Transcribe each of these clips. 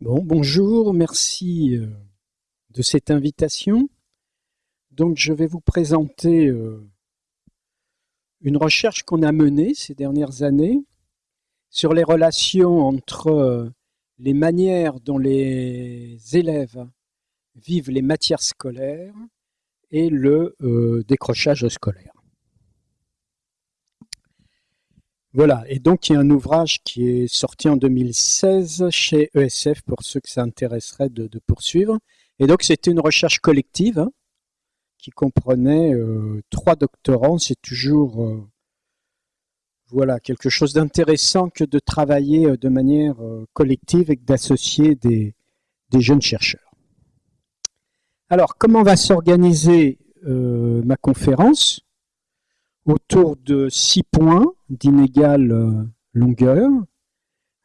Bon, bonjour, merci euh, de cette invitation. Donc, je vais vous présenter euh, une recherche qu'on a menée ces dernières années sur les relations entre euh, les manières dont les élèves vivent les matières scolaires et le décrochage scolaire. Voilà, et donc il y a un ouvrage qui est sorti en 2016 chez ESF pour ceux que ça intéresserait de, poursuivre. Et donc c'était une recherche collective hein, qui comprenait euh, trois doctorants. C'est toujours euh, voilà quelque chose d'intéressant que de travailler euh, de manière collective et d'associer des, des, jeunes chercheurs. Alors comment va s'organiser ma conférence? Autour de six points d'inégale euh, longueur,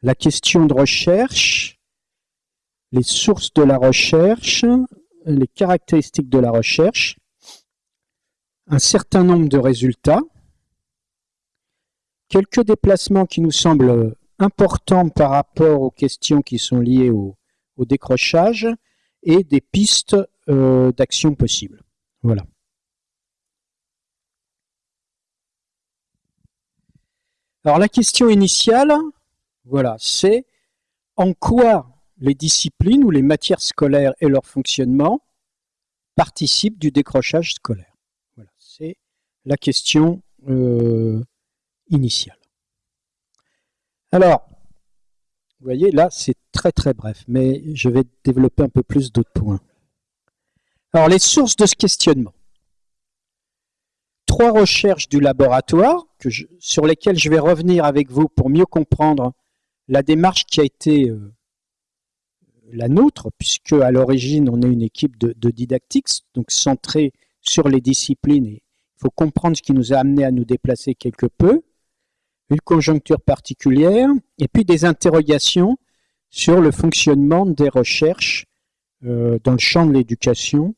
la question de recherche, les sources de la recherche, les caractéristiques de la recherche, un certain nombre de résultats, quelques déplacements qui nous semblent importants par rapport aux questions qui sont liées au, décrochage et des pistes euh, d'action possibles. Voilà. Alors la question initiale, voilà, c'est en quoi les disciplines ou les matières scolaires et leur fonctionnement participent du décrochage scolaire. Voilà, c'est la question euh, initiale. Alors, vous voyez, là, c'est très très bref, mais je vais développer un peu plus d'autres points. Alors, les sources de ce questionnement trois recherches du laboratoire sur lesquelles je vais revenir avec vous pour mieux comprendre la démarche qui a été euh, la nôtre, puisque à l'origine on est une équipe de, de didactiques, donc centrée sur les disciplines il faut comprendre ce qui nous a amené à nous déplacer quelque peu, une conjoncture particulière, et puis des interrogations sur le fonctionnement des recherches euh, dans le champ de l'éducation,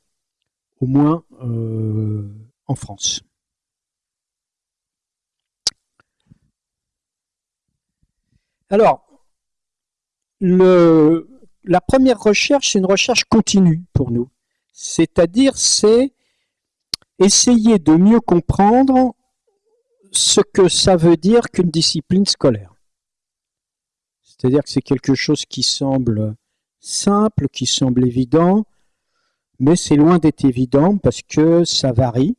au moins euh, en France. Alors, la première recherche, c'est une recherche continue pour nous. C'est-à-dire, c'est essayer de mieux comprendre ce que ça veut dire qu'une discipline scolaire. C'est-à-dire que c'est quelque chose qui semble simple, qui semble évident, mais c'est loin d'être évident parce que ça varie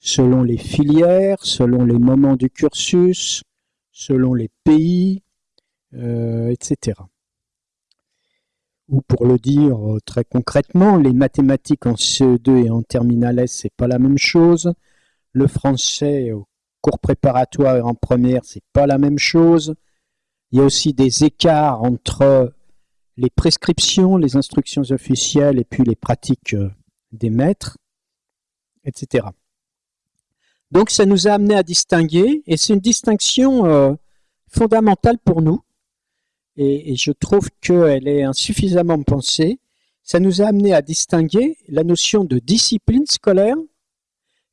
selon les filières, selon les moments du cursus, selon les pays, euh, etc. Ou pour le dire euh, très concrètement, les mathématiques en CE2 et en terminale S, c'est pas la même chose. Le français au cours préparatoire et en première, c'est pas la même chose. Il y a aussi des écarts entre les prescriptions, les instructions officielles et puis les pratiques euh, des maîtres, etc. Donc ça nous a amené à distinguer, et c'est une distinction fondamentale pour nous, et, je trouve qu'elle est insuffisamment pensée. Ça nous a amené à distinguer la notion de discipline scolaire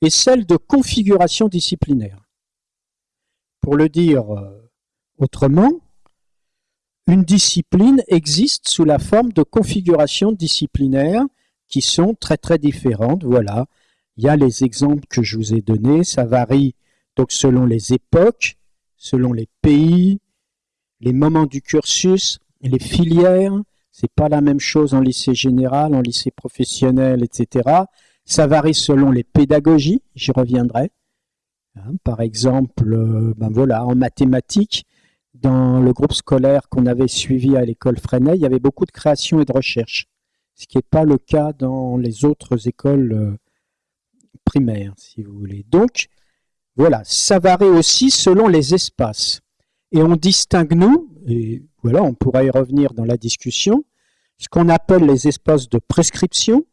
et celle de configuration disciplinaire. Pour le dire euh, autrement, une discipline existe sous la forme de configurations disciplinaires qui sont très très différentes. Voilà, il y a les exemples que je vous ai donnés, ça varie donc selon les époques, selon les pays, les moments du cursus, les filières, c'est pas la même chose en lycée général, en lycée professionnel, etc. Ça varie selon les pédagogies, j'y reviendrai. Hein, par exemple, euh, ben en mathématiques, dans le groupe scolaire qu'on avait suivi à l'école Freinet, il y avait beaucoup de création et de recherche, ce qui n'est pas le cas dans les autres écoles euh, primaires, si vous voulez. Donc, voilà, ça varie aussi selon les espaces. Et on distingue, nous, et voilà, on pourra y revenir dans la discussion, ce qu'on appelle les espaces de prescription,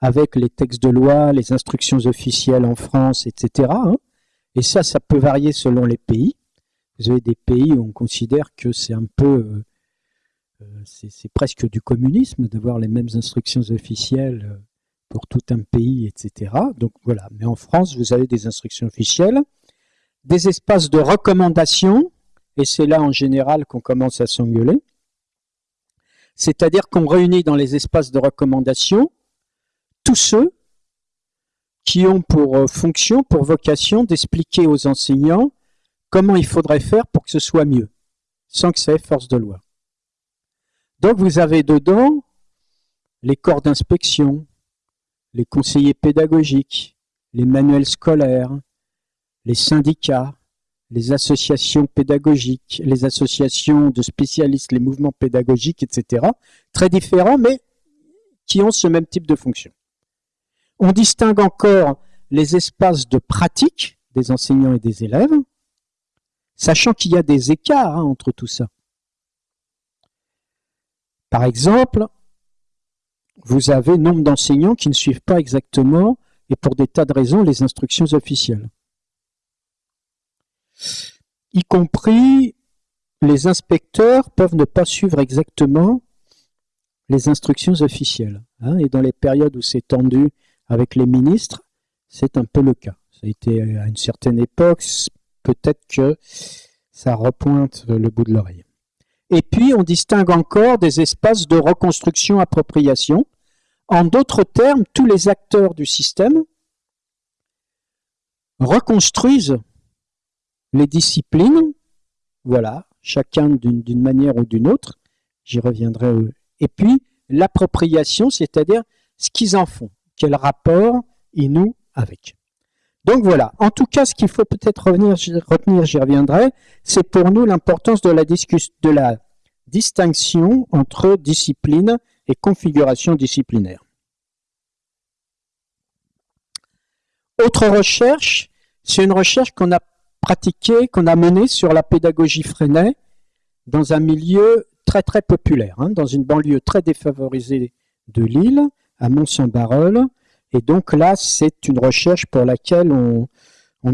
avec les textes de loi, les instructions officielles en France, etc. Hein. Et ça, ça peut varier selon les pays. Vous avez des pays où on considère que c'est un peu, euh, euh, c'est presque du communisme d'avoir les mêmes instructions officielles euh, pour tout un pays, etc. Donc voilà, mais en France, vous avez des instructions officielles, des espaces de recommandation, et c'est là en général qu'on commence à s'engueuler. C'est-à-dire qu'on réunit dans les espaces de recommandation tous ceux qui ont pour euh, fonction, pour vocation d'expliquer aux enseignants comment il faudrait faire pour que ce soit mieux, sans que ça ait force de loi. Donc vous avez dedans les corps d'inspection, les conseillers pédagogiques, les manuels scolaires, les syndicats, les associations pédagogiques, les associations de spécialistes, les mouvements pédagogiques, etc. Très différents, mais qui ont ce même type de fonction. On distingue encore les espaces de pratique des enseignants et des élèves, sachant qu'il y a des écarts hein, entre tout ça. Par exemple, vous avez nombre d'enseignants qui ne suivent pas exactement, et pour des tas de raisons, les instructions officielles. Y compris, les inspecteurs peuvent ne pas suivre exactement les instructions officielles. Hein, et dans les périodes où c'est tendu avec les ministres, c'est un peu le cas. Ça a été à une certaine époque, peut-être que ça repointe le bout de l'oreille. Et puis, on distingue encore des espaces de reconstruction-appropriation. En d'autres termes, tous les acteurs du système reconstruisent les disciplines, voilà, chacun d'une manière ou d'une autre, j'y reviendrai. Et puis, l'appropriation, c'est-à-dire ce qu'ils en font, quel rapport ils nouent avec. Donc voilà, en tout cas, ce qu'il faut peut-être retenir, j'y reviendrai, c'est pour nous l'importance de de la distinction entre discipline et configuration disciplinaire. Autre recherche, c'est une recherche qu'on a pratiquée, qu'on a menée sur la pédagogie Freinet dans un milieu très très populaire, hein, dans une banlieue très défavorisée de Lille, à Mont-Saint-Barreul, et donc là, c'est une recherche pour laquelle on,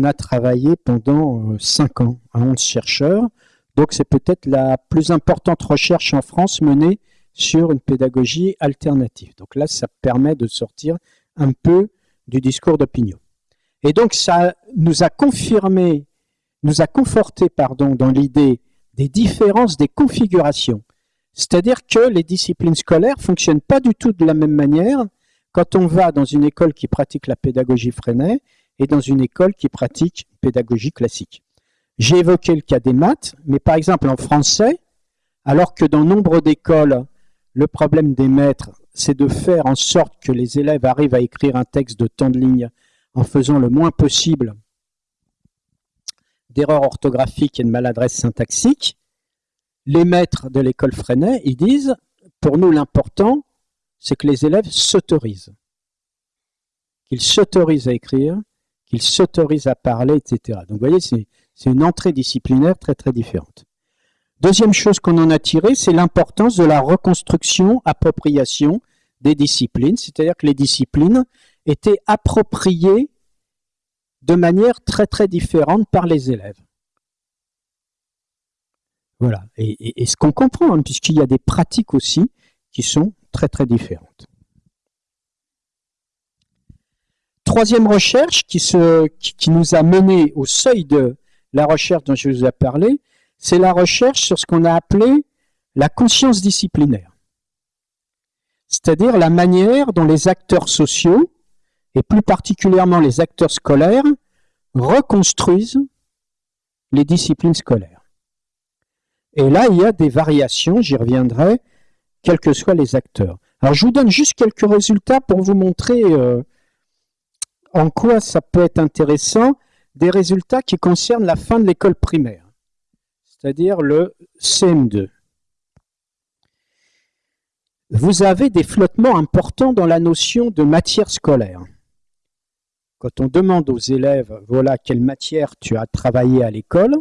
a travaillé pendant 5 euh, ans, à 11 chercheurs. Donc c'est peut-être la plus importante recherche en France menée sur une pédagogie alternative. Donc là, ça permet de sortir un peu du discours d'opinion. Et donc ça nous a confirmé, nous a conforté pardon, dans l'idée des différences des configurations. C'est-à-dire que les disciplines scolaires fonctionnent pas du tout de la même manière quand on va dans une école qui pratique la pédagogie Freinet et dans une école qui pratique pédagogie classique. J'ai évoqué le cas des maths, mais par exemple en français, alors que dans nombre d'écoles, le problème des maîtres, c'est de faire en sorte que les élèves arrivent à écrire un texte de temps de ligne en faisant le moins possible d'erreurs orthographiques et de maladresse syntaxique, les maîtres de l'école Freinet, ils disent, pour nous l'important, c'est que les élèves s'autorisent. Qu'ils s'autorisent à écrire, qu'ils s'autorisent à parler, etc. Donc vous voyez, c'est une entrée disciplinaire très très différente. Deuxième chose qu'on en a tiré, c'est l'importance de la reconstruction, appropriation des disciplines, c'est-à-dire que les disciplines étaient appropriées de manière très très différente par les élèves. Voilà, et, ce qu'on comprend, hein, puisqu'il y a des pratiques aussi qui sont très très différentes. Troisième recherche qui, se, qui, nous a mené au seuil de la recherche dont je vous ai parlé, c'est la recherche sur ce qu'on a appelé la conscience disciplinaire. C'est-à-dire la manière dont les acteurs sociaux, et plus particulièrement les acteurs scolaires, reconstruisent les disciplines scolaires. Et là, il y a des variations, j'y reviendrai, quels que soient les acteurs. Alors je vous donne juste quelques résultats pour vous montrer euh, en quoi ça peut être intéressant, des résultats qui concernent la fin de l'école primaire, c'est-à-dire le CM2. Vous avez des flottements importants dans la notion de matière scolaire. Quand on demande aux élèves, voilà quelle matière tu as travaillé à l'école,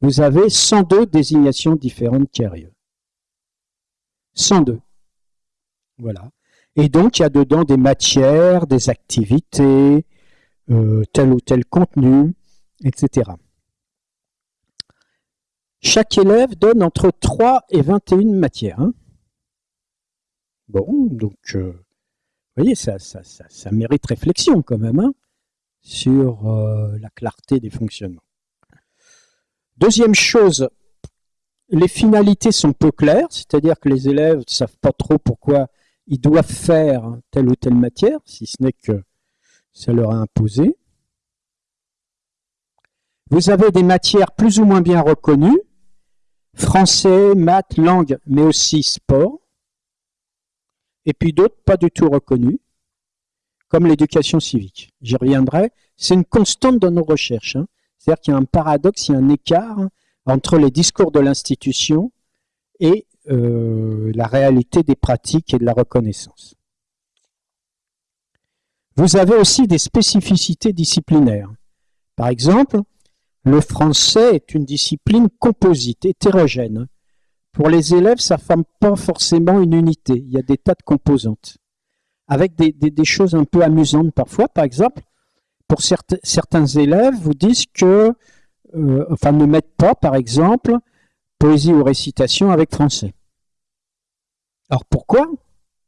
vous avez 102 désignations différentes qui arrivent. 102. Voilà. Et donc, il y a dedans des matières, des activités, euh, tel ou tel contenu, etc. Chaque élève donne entre 3 et 21 matières. Hein. Bon, donc, euh, vous voyez, ça, ça, ça, mérite réflexion quand même hein, sur euh, la clarté des fonctionnements. Deuxième chose, les finalités sont peu claires, c'est-à-dire que les élèves ne savent pas trop pourquoi ils doivent faire telle ou telle matière, si ce n'est que ça leur a imposé. Vous avez des matières plus ou moins bien reconnues, français, maths, langue, mais aussi sport, et puis d'autres pas du tout reconnues, comme l'éducation civique. J'y reviendrai. C'est une constante dans nos recherches. Hein. C'est-à-dire qu'il y a un paradoxe, il y a un écart entre les discours de l'institution et euh, la réalité des pratiques et de la reconnaissance. Vous avez aussi des spécificités disciplinaires. Par exemple, le français est une discipline composite, hétérogène. Pour les élèves, ça ne forme pas forcément une unité. Il y a des tas de composantes. Avec des, choses un peu amusantes parfois. Par exemple, pour certains élèves, vous disent que, euh, enfin, ne mettent pas, par exemple, poésie ou récitation avec français. Alors pourquoi?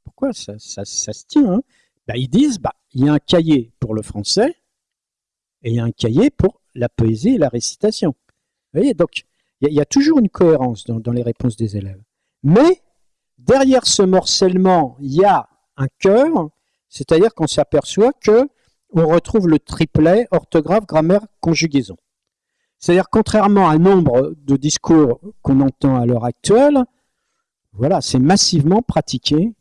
Pourquoi ça, se tient ben, Ils disent, bah, il y a un cahier pour le français et il y a un cahier pour la poésie et la récitation. Vous voyez, donc il y, a toujours une cohérence dans, les réponses des élèves. Mais derrière ce morcellement, il y a un cœur, c'est-à-dire qu'on s'aperçoit que on retrouve le triplet orthographe, grammaire, conjugaison. C'est-à-dire contrairement à nombre de discours qu'on entend à l'heure actuelle, voilà, c'est massivement pratiqué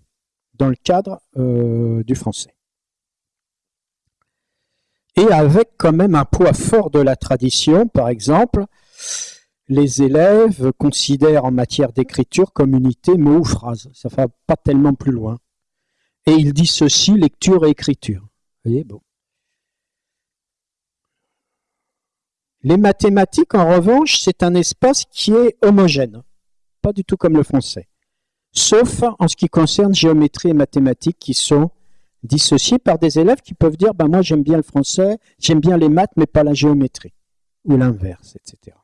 dans le cadre euh, du français. Et avec quand même un poids fort de la tradition, par exemple, les élèves considèrent en matière d'écriture comme unité mot ou phrase. Ça ne va pas tellement plus loin. Et ils dissocient lecture et écriture. Voyez, bon. Les mathématiques, en revanche, c'est un espace qui est homogène, pas du tout comme le français sauf en ce qui concerne géométrie et mathématiques qui sont dissociés par des élèves qui peuvent dire ben moi j'aime bien le français, j'aime bien les maths mais pas la géométrie, ou l'inverse, etc.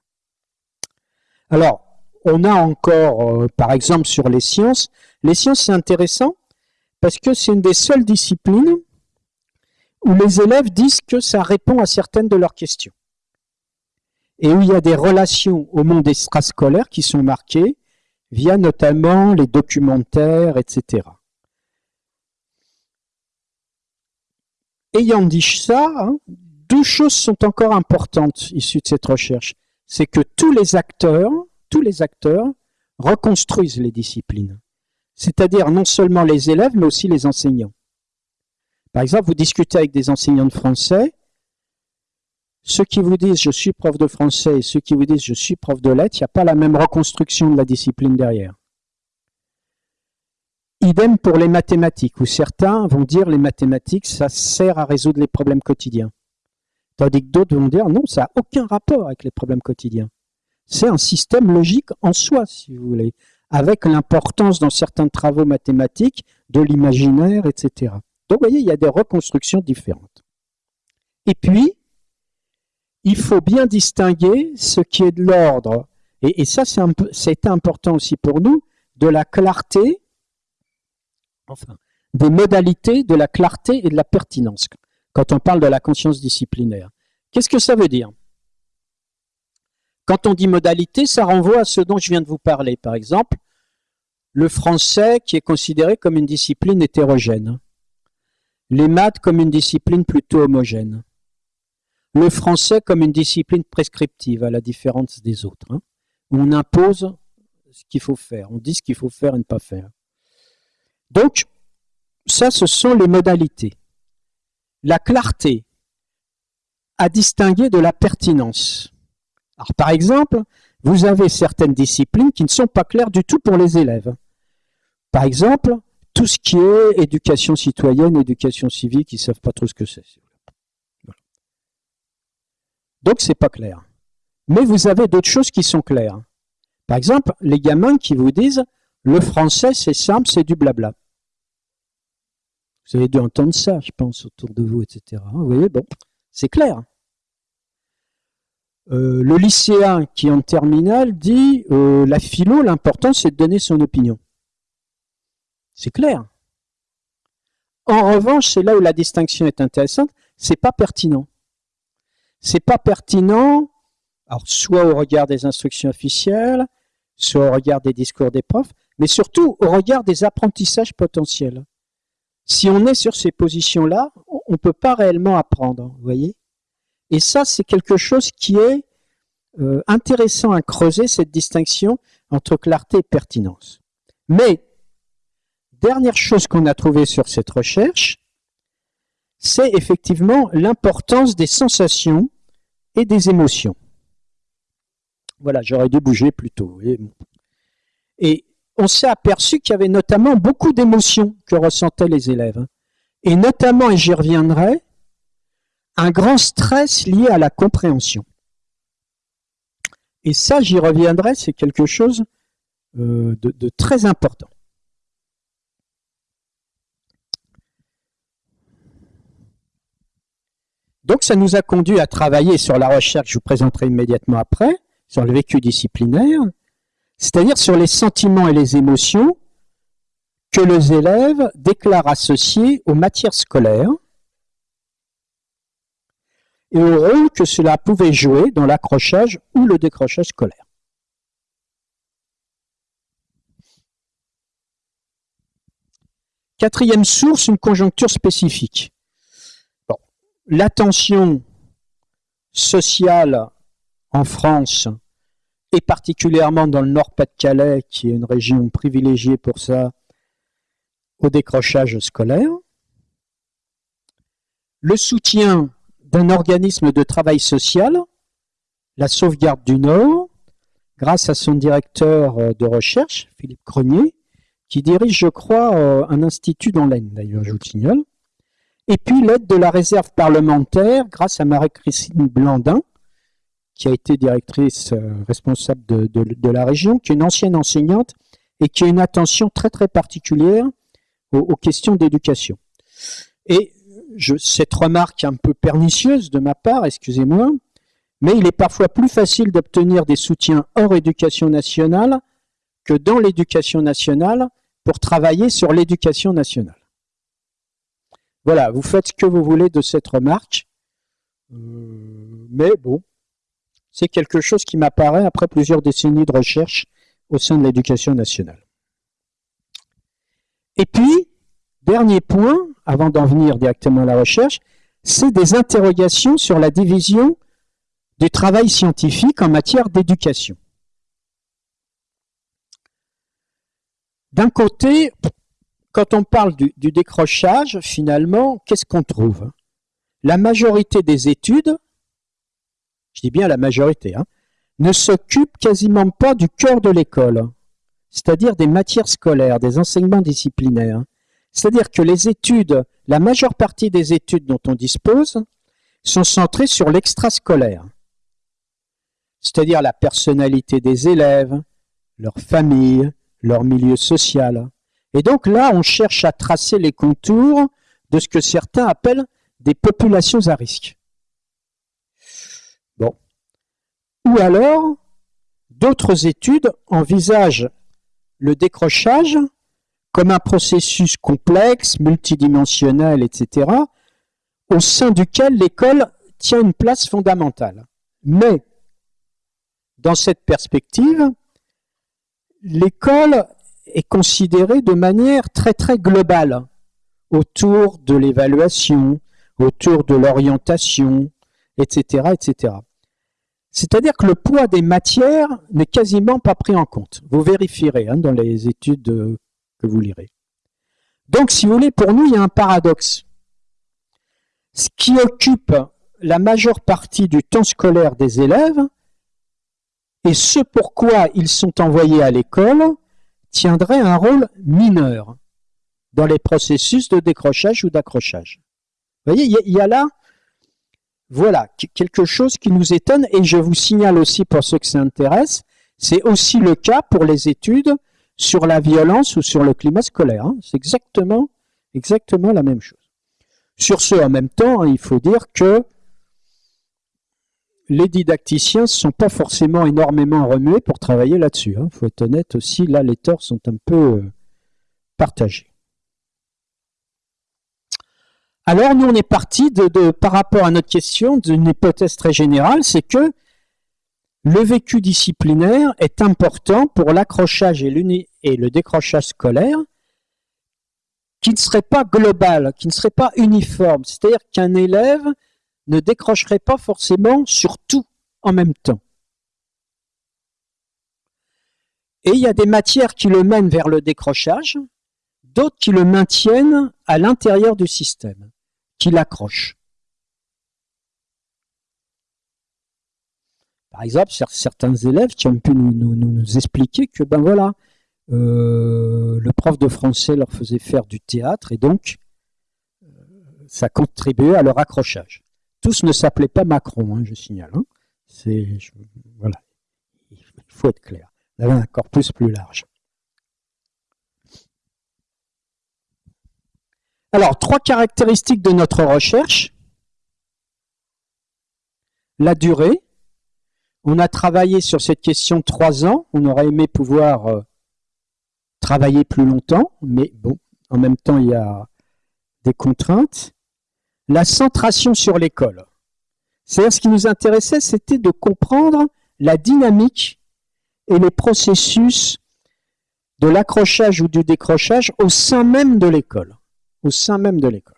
Alors, on a encore, euh, par exemple, sur les sciences, les sciences c'est intéressant parce que c'est une des seules disciplines où les élèves disent que ça répond à certaines de leurs questions. Et où il y a des relations au monde extrascolaire qui sont marquées, via notamment les documentaires, etc. Ayant dit ça, hein, deux choses sont encore importantes issues de cette recherche. C'est que tous les acteurs, tous les acteurs reconstruisent les disciplines. C'est-à-dire non seulement les élèves, mais aussi les enseignants. Par exemple, vous discutez avec des enseignants de français, ceux qui vous disent je suis prof de français et ceux qui vous disent je suis prof de lettres, il n'y a pas la même reconstruction de la discipline derrière. Idem pour les mathématiques, où certains vont dire les mathématiques, ça sert à résoudre les problèmes quotidiens. Tandis que d'autres vont dire non, ça n'a aucun rapport avec les problèmes quotidiens. C'est un système logique en soi, si vous voulez, avec l'importance dans certains travaux mathématiques de l'imaginaire, etc. Donc vous voyez, il y a des reconstructions différentes. Et puis, il faut bien distinguer ce qui est de l'ordre, et, ça c'est important aussi pour nous, de la clarté, enfin, des modalités de la clarté et de la pertinence, quand on parle de la conscience disciplinaire. Qu'est-ce que ça veut dire? Quand on dit modalité, ça renvoie à ce dont je viens de vous parler. Par exemple, le français qui est considéré comme une discipline hétérogène, les maths comme une discipline plutôt homogène, le français comme une discipline prescriptive, à la différence des autres, hein, on impose ce qu'il faut faire, on dit ce qu'il faut faire et ne pas faire. Donc, ça, ce sont les modalités. La clarté à distinguer de la pertinence. Alors, par exemple, vous avez certaines disciplines qui ne sont pas claires du tout pour les élèves. Par exemple, tout ce qui est éducation citoyenne, éducation civique, ils ne savent pas trop ce que c'est. Donc c'est pas clair. Mais vous avez d'autres choses qui sont claires. Par exemple, les gamins qui vous disent le français c'est simple, c'est du blabla. Vous avez dû entendre ça, je pense, autour de vous, etc. Vous bon, c'est clair. Euh, le lycéen qui est en terminale dit euh, la philo, l'important c'est de donner son opinion. C'est clair. En revanche, c'est là où la distinction est intéressante, c'est pas pertinent c'est pas pertinent, soit au regard des instructions officielles, soit au regard des discours des profs, mais surtout au regard des apprentissages potentiels. Si on est sur ces positions-là, on ne peut pas réellement apprendre, vous voyez Et ça, c'est quelque chose qui est euh, intéressant à creuser, cette distinction entre clarté et pertinence. Mais, dernière chose qu'on a trouvée sur cette recherche, c'est effectivement l'importance des sensations et des émotions. Voilà, j'aurais dû bouger plus tôt. On s'est aperçu qu'il y avait notamment beaucoup d'émotions que ressentaient les élèves. Et notamment, et j'y reviendrai, un grand stress lié à la compréhension. Et ça, j'y reviendrai, c'est quelque chose euh, de très important. Donc ça nous a conduit à travailler sur la recherche, je vous présenterai immédiatement après, sur le vécu disciplinaire, c'est-à-dire sur les sentiments et les émotions que les élèves déclarent associés aux matières scolaires et au rôle que cela pouvait jouer dans l'accrochage ou le décrochage scolaire. Quatrième source, une conjoncture spécifique l'attention sociale en France, et particulièrement dans le Nord-Pas-de-Calais, qui est une région privilégiée pour ça, au décrochage scolaire. Le soutien d'un organisme de travail social, la Sauvegarde du Nord, grâce à son directeur de recherche, Philippe Crenier, qui dirige, je crois, euh, un institut dans l'Aisne, d'ailleurs, je vous le signale. Et puis l'aide de la réserve parlementaire grâce à Marie-Christine Blandin, qui a été directrice euh, responsable de, la région, qui est une ancienne enseignante et qui a une attention très très particulière aux, questions d'éducation. Et cette remarque un peu pernicieuse de ma part, excusez-moi, mais il est parfois plus facile d'obtenir des soutiens hors éducation nationale que dans l'éducation nationale pour travailler sur l'éducation nationale. Voilà, vous faites ce que vous voulez de cette remarque. Euh, mais bon, c'est quelque chose qui m'apparaît après plusieurs décennies de recherche au sein de l'éducation nationale. Et puis, dernier point, avant d'en venir directement à la recherche, c'est des interrogations sur la division du travail scientifique en matière d'éducation. D'un côté, quand on parle du, décrochage, finalement, qu'est-ce qu'on trouve? La majorité des études, je dis bien la majorité, hein, ne s'occupe quasiment pas du cœur de l'école, c'est-à-dire des matières scolaires, des enseignements disciplinaires. C'est-à-dire que les études, la majeure partie des études dont on dispose, sont centrées sur l'extrascolaire, c'est-à-dire la personnalité des élèves, leur famille, leur milieu social. Et donc là, on cherche à tracer les contours de ce que certains appellent des populations à risque. Bon. Ou alors, d'autres études envisagent le décrochage comme un processus complexe, multidimensionnel, etc., au sein duquel l'école tient une place fondamentale. Mais, dans cette perspective, l'école est considéré de manière très très globale autour de l'évaluation, autour de l'orientation, etc. etc. C'est-à-dire que le poids des matières n'est quasiment pas pris en compte. Vous vérifierez hein, dans les études euh, que vous lirez. Donc, si vous voulez, pour nous, il y a un paradoxe. Ce qui occupe la majeure partie du temps scolaire des élèves et ce pourquoi ils sont envoyés à l'école tiendrait un rôle mineur dans les processus de décrochage ou d'accrochage. Vous voyez, il y, a là, voilà, quelque chose qui nous étonne, et je vous signale aussi pour ceux que ça intéresse, c'est aussi le cas pour les études sur la violence ou sur le climat scolaire. Hein. C'est exactement, exactement la même chose. Sur ce, en même temps, hein, il faut dire que les didacticiens ne sont pas forcément énormément remués pour travailler là-dessus. Il hein. faut être honnête aussi, là les torts sont un peu euh, partagés. Alors nous on est parti de, par rapport à notre question d'une hypothèse très générale, c'est que le vécu disciplinaire est important pour l'accrochage et, le décrochage scolaire qui ne serait pas global, qui ne serait pas uniforme. C'est-à-dire qu'un élève ne décrocherait pas forcément sur tout en même temps. Et il y a des matières qui le mènent vers le décrochage, d'autres qui le maintiennent à l'intérieur du système, qui l'accrochent. Par exemple, certains élèves qui ont pu nous, expliquer que ben voilà, euh, le prof de français leur faisait faire du théâtre et donc euh, ça contribuait à leur accrochage. Tous ne s'appelaient pas Macron, hein, je signale. Hein. C'est voilà, il faut être clair. Avait un corpus plus large. Alors, trois caractéristiques de notre recherche. La durée, on a travaillé sur cette question trois ans. On aurait aimé pouvoir euh, travailler plus longtemps, mais bon, en même temps, il y a des contraintes. La centration sur l'école. C'est-à-dire, ce qui nous intéressait, c'était de comprendre la dynamique et les processus de l'accrochage ou du décrochage au sein même de l'école. Au sein même de l'école.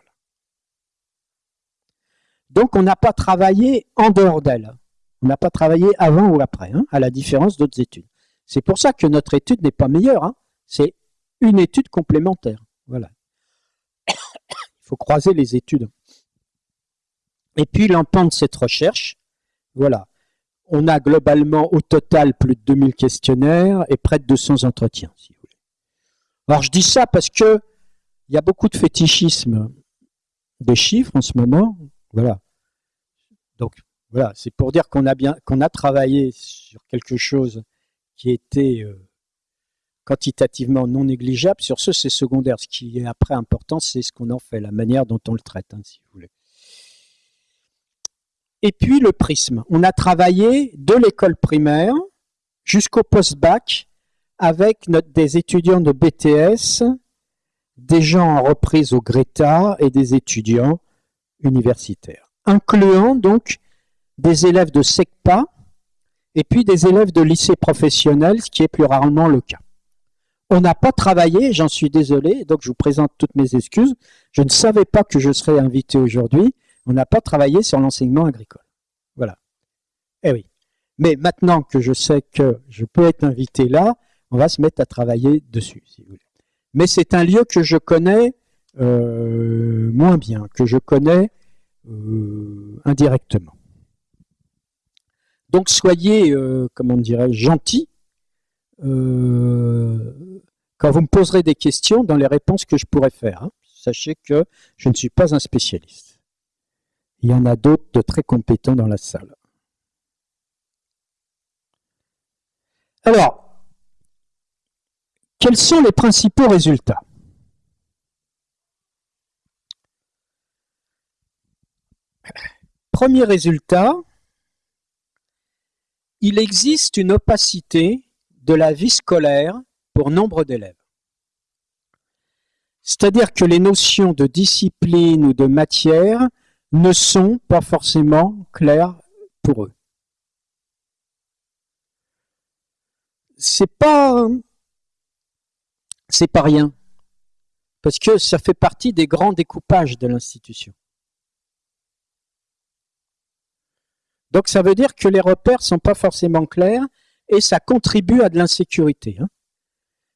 Donc, on n'a pas travaillé en dehors d'elle. On n'a pas travaillé avant ou après, hein, à la différence d'autres études. C'est pour ça que notre étude n'est pas meilleure. Hein. C'est une étude complémentaire. Voilà. Il faut croiser les études. Et puis l'empan de cette recherche, voilà. On a globalement au total plus de 2000 questionnaires et près de 200 entretiens, si vous voulez. Alors je dis ça parce que il y a beaucoup de fétichisme des chiffres en ce moment. Voilà. Donc voilà, c'est pour dire qu'on a bien qu'on a travaillé sur quelque chose qui était euh, quantitativement non négligeable. Sur ce, c'est secondaire. Ce qui est après important, c'est ce qu'on en fait, la manière dont on le traite, hein, si vous voulez. Et puis le prisme. On a travaillé de l'école primaire jusqu'au post-bac avec des étudiants de BTS, des gens en reprise au Greta et des étudiants universitaires, incluant donc des élèves de SECPA et puis des élèves de lycée professionnel, ce qui est plus rarement le cas. On n'a pas travaillé, j'en suis désolé, donc je vous présente toutes mes excuses. Je ne savais pas que je serais invité aujourd'hui. On n'a pas travaillé sur l'enseignement agricole. Voilà. Eh oui. Mais maintenant que je sais que je peux être invité là, on va se mettre à travailler dessus, si vous voulez. Mais c'est un lieu que je connais euh, moins bien, que je connais euh, indirectement. Donc soyez, euh, comment dirais gentils euh, quand vous me poserez des questions dans les réponses que je pourrais faire. Hein. Sachez que je ne suis pas un spécialiste. Il y en a d'autres de très compétents dans la salle. Alors, quels sont les principaux résultats Premier résultat, il existe une opacité de la vie scolaire pour nombre d'élèves. C'est-à-dire que les notions de discipline ou de matière ne sont pas forcément claires pour eux. C'est pas c'est pas rien parce que ça fait partie des grands découpages de l'institution. Donc ça veut dire que les repères sont pas forcément clairs et ça contribue à de l'insécurité. Hein.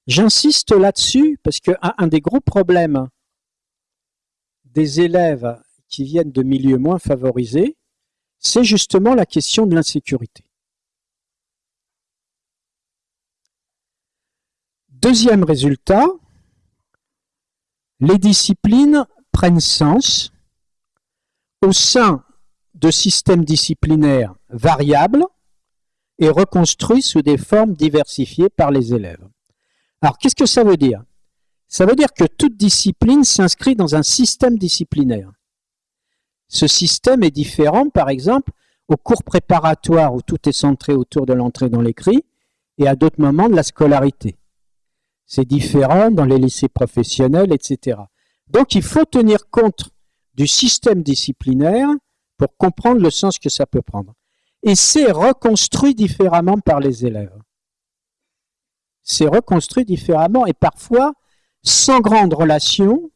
J'insiste là-dessus parce qu'un un des gros problèmes des élèves qui viennent de milieux moins favorisés, c'est justement la question de l'insécurité. Deuxième résultat, les disciplines prennent sens au sein de systèmes disciplinaires variables et reconstruits sous des formes diversifiées par les élèves. Alors, qu'est-ce que ça veut dire? Ça veut dire que toute discipline s'inscrit dans un système disciplinaire. Ce système est différent, par exemple, au cours préparatoire où tout est centré autour de l'entrée dans l'écrit et à d'autres moments de la scolarité. C'est différent dans les lycées professionnels, etc. Donc, il faut tenir compte du système disciplinaire pour comprendre le sens que ça peut prendre. et c'est reconstruit différemment par les élèves. C'est reconstruit différemment et parfois sans grande relation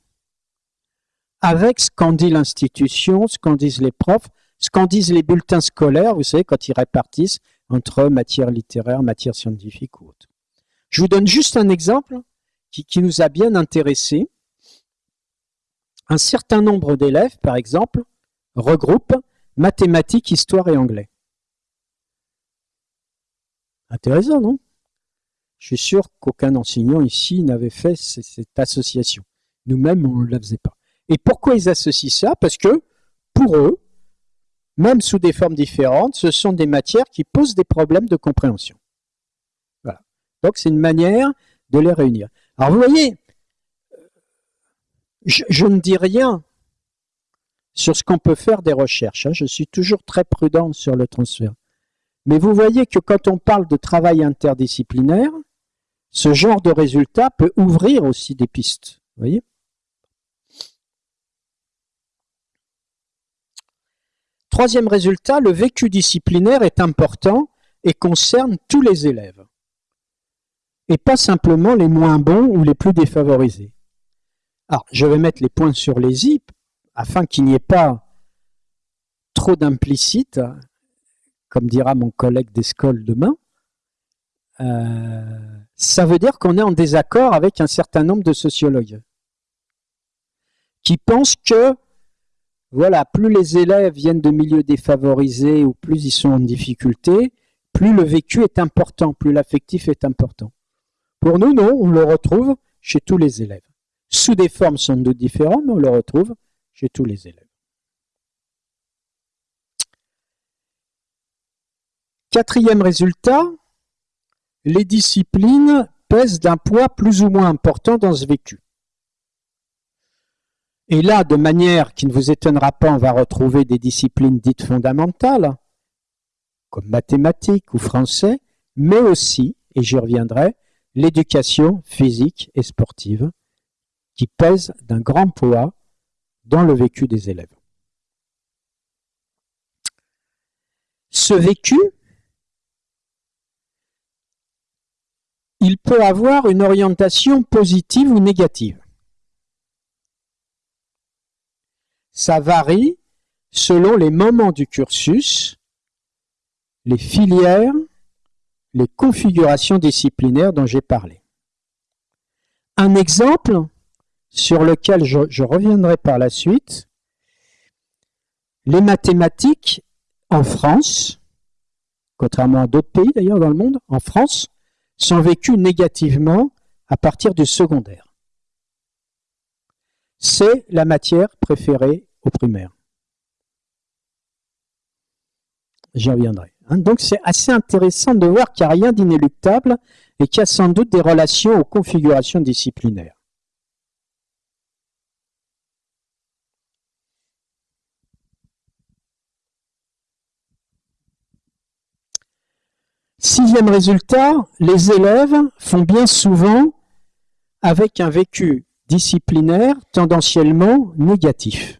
avec ce qu'en dit l'institution, ce qu'en disent les profs, ce qu'en disent les bulletins scolaires, vous savez, quand ils répartissent entre matière littéraire, matière scientifique ou autre. Je vous donne juste un exemple qui, nous a bien intéressés. Un certain nombre d'élèves, par exemple, regroupent mathématiques, histoire et anglais. Intéressant, non? Je suis sûr qu'aucun enseignant ici n'avait fait cette association. Nous-mêmes, on ne la faisait pas. Et pourquoi ils associent ça? Parce que, pour eux, même sous des formes différentes, ce sont des matières qui posent des problèmes de compréhension. Donc c'est une manière de les réunir. Alors vous voyez, je, ne dis rien sur ce qu'on peut faire des recherches. Hein. Je suis toujours très prudent sur le transfert. Mais vous voyez que quand on parle de travail interdisciplinaire, ce genre de résultat peut ouvrir aussi des pistes. Vous voyez Troisième résultat, le vécu disciplinaire est important et concerne tous les élèves, et pas simplement les moins bons ou les plus défavorisés. Alors, je vais mettre les points sur les i afin qu'il n'y ait pas trop d'implicite, comme dira mon collègue d'Escole demain. Euh, ça veut dire qu'on est en désaccord avec un certain nombre de sociologues qui pensent que voilà, plus les élèves viennent de milieux défavorisés ou plus ils sont en difficulté, plus le vécu est important, plus l'affectif est important. Pour nous, non, on le retrouve chez tous les élèves. Sous des formes sans doute différentes, mais on le retrouve chez tous les élèves. Quatrième résultat, les disciplines pèsent d'un poids plus ou moins important dans ce vécu. Et là, de manière qui ne vous étonnera pas, on va retrouver des disciplines dites fondamentales, comme mathématiques ou français, mais aussi, et j'y reviendrai, l'éducation physique et sportive, qui pèse d'un grand poids dans le vécu des élèves. Ce vécu, il peut avoir une orientation positive ou négative. ça varie selon les moments du cursus, les filières, les configurations disciplinaires dont j'ai parlé. Un exemple sur lequel je, reviendrai par la suite, les mathématiques en France, contrairement à d'autres pays d'ailleurs dans le monde, en France, sont vécues négativement à partir du secondaire. C'est la matière préférée primaire. J'y reviendrai. Hein. Donc c'est assez intéressant de voir qu'il n'y a rien d'inéluctable et qu'il y a sans doute des relations aux configurations disciplinaires. Sixième résultat, les élèves font bien souvent avec un vécu disciplinaire tendanciellement négatif.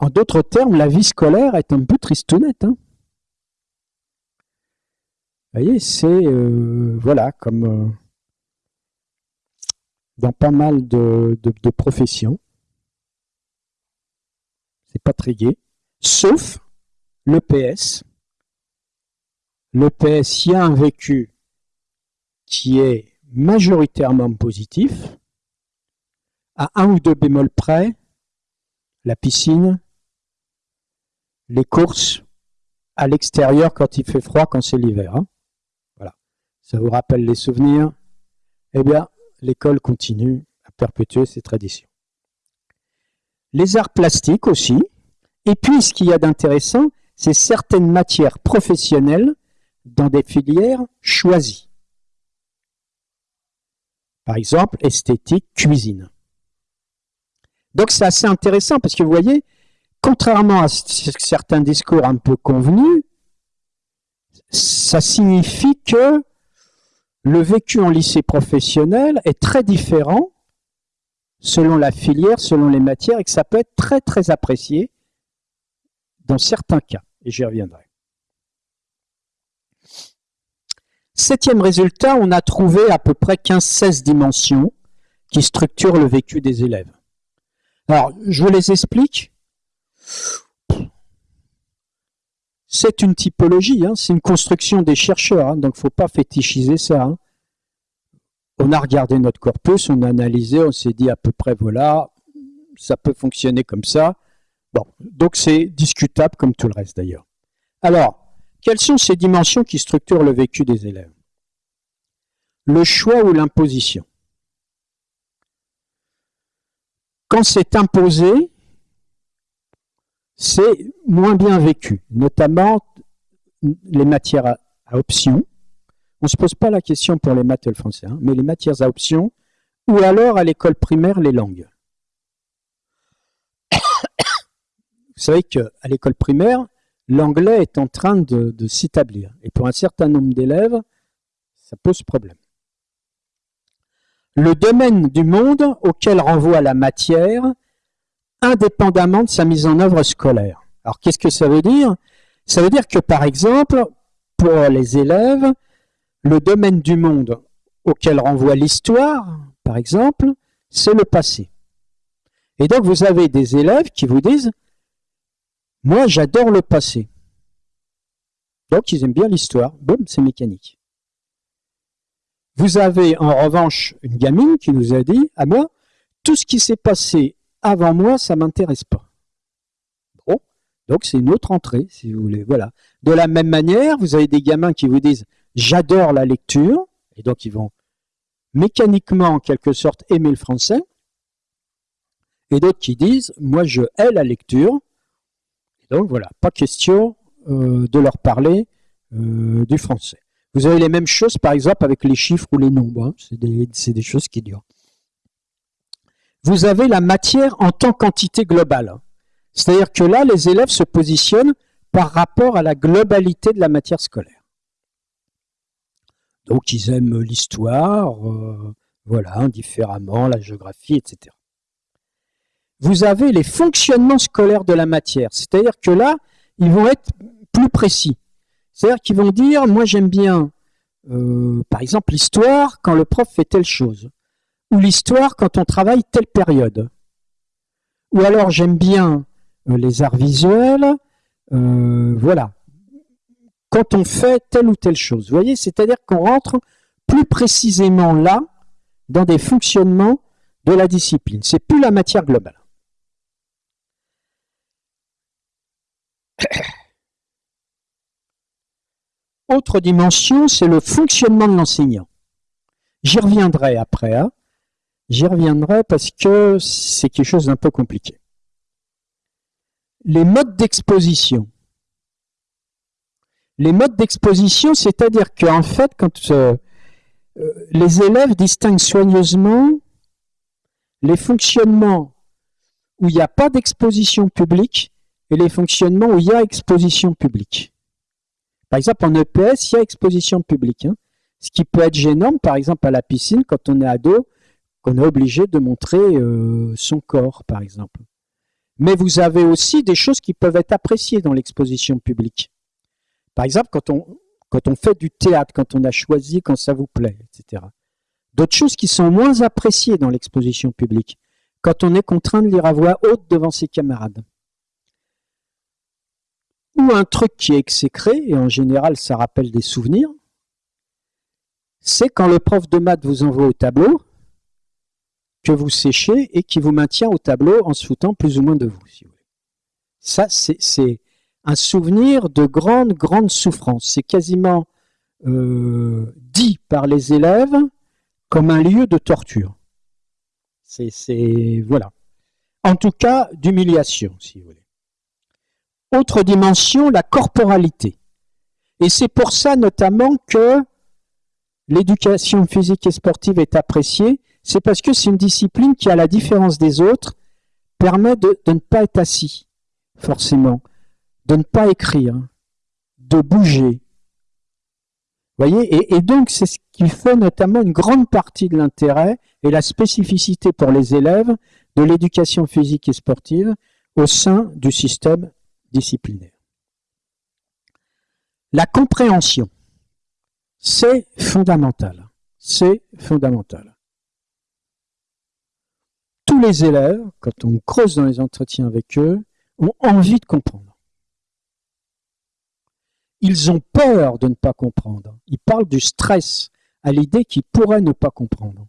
En d'autres termes, la vie scolaire est un peu tristounette. Hein. Vous voyez, c'est, euh, voilà, comme euh, dans pas mal de, professions. C'est pas très gai. Sauf l'EPS. L'EPS, il y a un vécu qui est majoritairement positif, à un ou deux bémols près, la piscine, les courses à l'extérieur quand il fait froid, quand c'est l'hiver. Hein. Voilà. Ça vous rappelle les souvenirs? Eh bien, l'école continue à perpétuer ces traditions. Les arts plastiques aussi. Et puis, ce qu'il y a d'intéressant, c'est certaines matières professionnelles dans des filières choisies. Par exemple, esthétique, cuisine. Donc c'est assez intéressant parce que vous voyez, contrairement à certains discours un peu convenus, ça signifie que le vécu en lycée professionnel est très différent selon la filière, selon les matières, et que ça peut être très très apprécié dans certains cas, et j'y reviendrai. Septième résultat, on a trouvé à peu près 15-16 dimensions qui structurent le vécu des élèves. Alors, je vous les explique. C'est une typologie, hein, c'est une construction des chercheurs, hein, donc il ne faut pas fétichiser ça. Hein. On a regardé notre corpus, on a analysé, on s'est dit à peu près, voilà, ça peut fonctionner comme ça. Bon, donc c'est discutable comme tout le reste d'ailleurs. Alors, quelles sont ces dimensions qui structurent le vécu des élèves? Le choix ou l'imposition? Quand c'est imposé, c'est moins bien vécu, notamment les matières à, option. On ne se pose pas la question pour les maths et le français, hein, mais les matières à option, ou alors à l'école primaire, les langues. Vous savez qu'à l'école primaire, l'anglais est en train de, de s'établir. Et pour un certain nombre d'élèves, ça pose problème. Le domaine du monde auquel renvoie la matière indépendamment de sa mise en œuvre scolaire. Alors qu'est-ce que ça veut dire? Ça veut dire que par exemple, pour les élèves, le domaine du monde auquel renvoie l'histoire, par exemple, c'est le passé. Et donc vous avez des élèves qui vous disent « Moi j'adore le passé ». Donc ils aiment bien l'histoire, boum, c'est mécanique. Vous avez en revanche une gamine qui nous a dit « À moi, tout ce qui s'est passé avant moi, ça m'intéresse pas. Donc c'est une autre entrée, si vous voulez. Voilà. De la même manière, vous avez des gamins qui vous disent j'adore la lecture, et donc ils vont mécaniquement, en quelque sorte, aimer le français, et d'autres qui disent moi je hais la lecture, et donc voilà, pas question euh, de leur parler euh, du français. Vous avez les mêmes choses, par exemple, avec les chiffres ou les nombres. Hein. C'est des choses qui durent vous avez la matière en tant qu'entité globale. C'est-à-dire que là, les élèves se positionnent par rapport à la globalité de la matière scolaire. Donc ils aiment l'histoire, euh, voilà, indifféremment, la géographie, etc. Vous avez les fonctionnements scolaires de la matière, c'est-à-dire que là, ils vont être plus précis. C'est-à-dire qu'ils vont dire, moi j'aime bien, euh, par exemple, l'histoire quand le prof fait telle chose ou l'histoire quand on travaille telle période. Ou alors j'aime bien euh, les arts visuels, euh, voilà, quand on fait telle ou telle chose. Vous voyez, c'est-à-dire qu'on rentre plus précisément là, dans des fonctionnements de la discipline. C'est plus la matière globale. Autre dimension, c'est le fonctionnement de l'enseignant. J'y reviendrai après. Hein. J'y reviendrai parce que c'est quelque chose d'un peu compliqué. Les modes d'exposition. Les modes d'exposition, c'est-à-dire qu'en fait, quand euh, euh, les élèves distinguent soigneusement les fonctionnements où il n'y a pas d'exposition publique et les fonctionnements où il y a exposition publique. Par exemple, en EPS, il y a exposition publique. Hein. Ce qui peut être gênant, par exemple, à la piscine, quand on est ado, qu'on est obligé de montrer euh, son corps, par exemple. Mais vous avez aussi des choses qui peuvent être appréciées dans l'exposition publique. Par exemple, quand on, quand on fait du théâtre, quand on a choisi, quand ça vous plaît, etc. D'autres choses qui sont moins appréciées dans l'exposition publique, quand on est contraint de lire à voix haute devant ses camarades. Ou un truc qui est exécré, et en général ça rappelle des souvenirs, c'est quand le prof de maths vous envoie au tableau, que vous séchez et qui vous maintient au tableau en se foutant plus ou moins de vous. Si vous voulez. Ça, c'est un souvenir de grande, grande souffrance. C'est quasiment euh, dit par les élèves comme un lieu de torture. C'est, voilà. En tout cas, d'humiliation, si vous voulez. Autre dimension, la corporalité. Et c'est pour ça notamment que l'éducation physique et sportive est appréciée, c'est parce que c'est une discipline qui, à la différence des autres, permet de, ne pas être assis, forcément, de ne pas écrire, de bouger. voyez et, et donc, c'est ce qui fait notamment une grande partie de l'intérêt et la spécificité pour les élèves de l'éducation physique et sportive au sein du système disciplinaire. La compréhension, c'est fondamental. C'est fondamental. Les élèves, quand on creuse dans les entretiens avec eux, ont envie de comprendre. Ils ont peur de ne pas comprendre. Ils parlent du stress à l'idée qu'ils pourraient ne pas comprendre.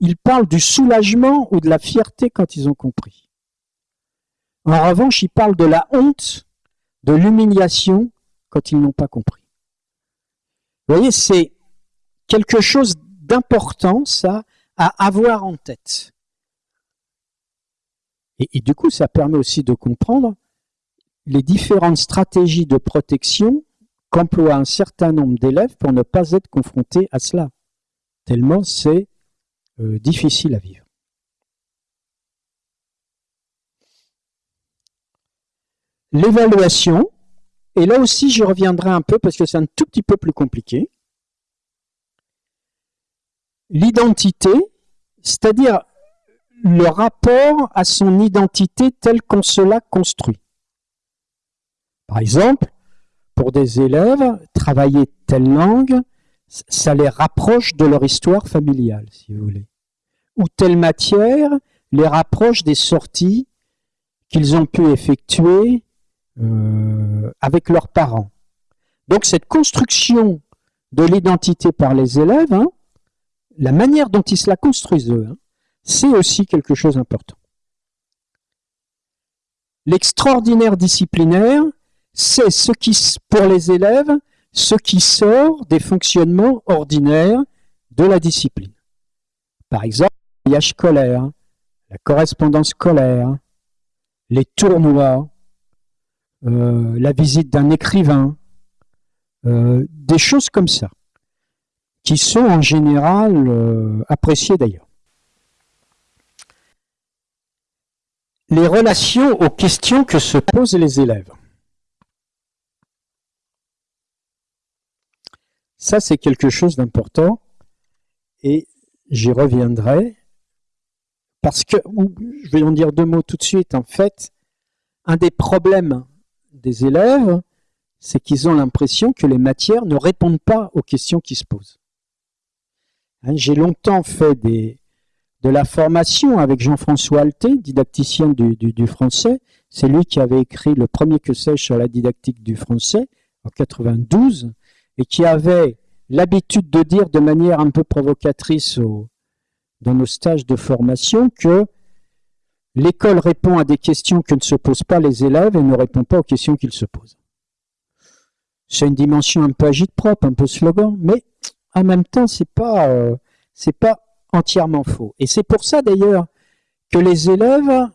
Ils parlent du soulagement ou de la fierté quand ils ont compris. En revanche, ils parlent de la honte, de l'humiliation quand ils n'ont pas compris. Vous voyez, c'est quelque chose d'important, ça, à avoir en tête. Et, du coup, ça permet aussi de comprendre les différentes stratégies de protection qu'emploie un certain nombre d'élèves pour ne pas être confrontés à cela, tellement c'est euh, difficile à vivre. L'évaluation, et là aussi je reviendrai un peu parce que c'est un tout petit peu plus compliqué. L'identité, c'est-à-dire le rapport à son identité telle qu'on se l'a construit. Par exemple, pour des élèves, travailler telle langue, ça les rapproche de leur histoire familiale, si vous voulez. Ou telle matière les rapproche des sorties qu'ils ont pu effectuer euh, avec leurs parents. Donc cette construction de l'identité par les élèves, hein, la manière dont ils se la construisent hein, c'est aussi quelque chose d'important. L'extraordinaire disciplinaire, c'est ce qui, pour les élèves, ce qui sort des fonctionnements ordinaires de la discipline. Par exemple, le voyage scolaire, la correspondance scolaire, les tournois, euh, la visite d'un écrivain, euh, des choses comme ça, qui sont en général euh, appréciées d'ailleurs. Les relations aux questions que se posent les élèves. Ça, c'est quelque chose d'important et j'y reviendrai parce que, je vais en dire deux mots tout de suite, en fait, un des problèmes des élèves, c'est qu'ils ont l'impression que les matières ne répondent pas aux questions qui se posent. Hein, j'ai longtemps fait des, de la formation avec Jean-François Alté, didacticien du, du français. C'est lui qui avait écrit le premier que sais sur la didactique du français en 92 et qui avait l'habitude de dire de manière un peu provocatrice dans nos stages de formation que l'école répond à des questions que ne se posent pas les élèves et ne répond pas aux questions qu'ils se posent. C'est une dimension un peu agite propre, un peu slogan, mais en même temps, c'est pas, euh, c'est pas entièrement faux. Et c'est pour ça d'ailleurs que les élèves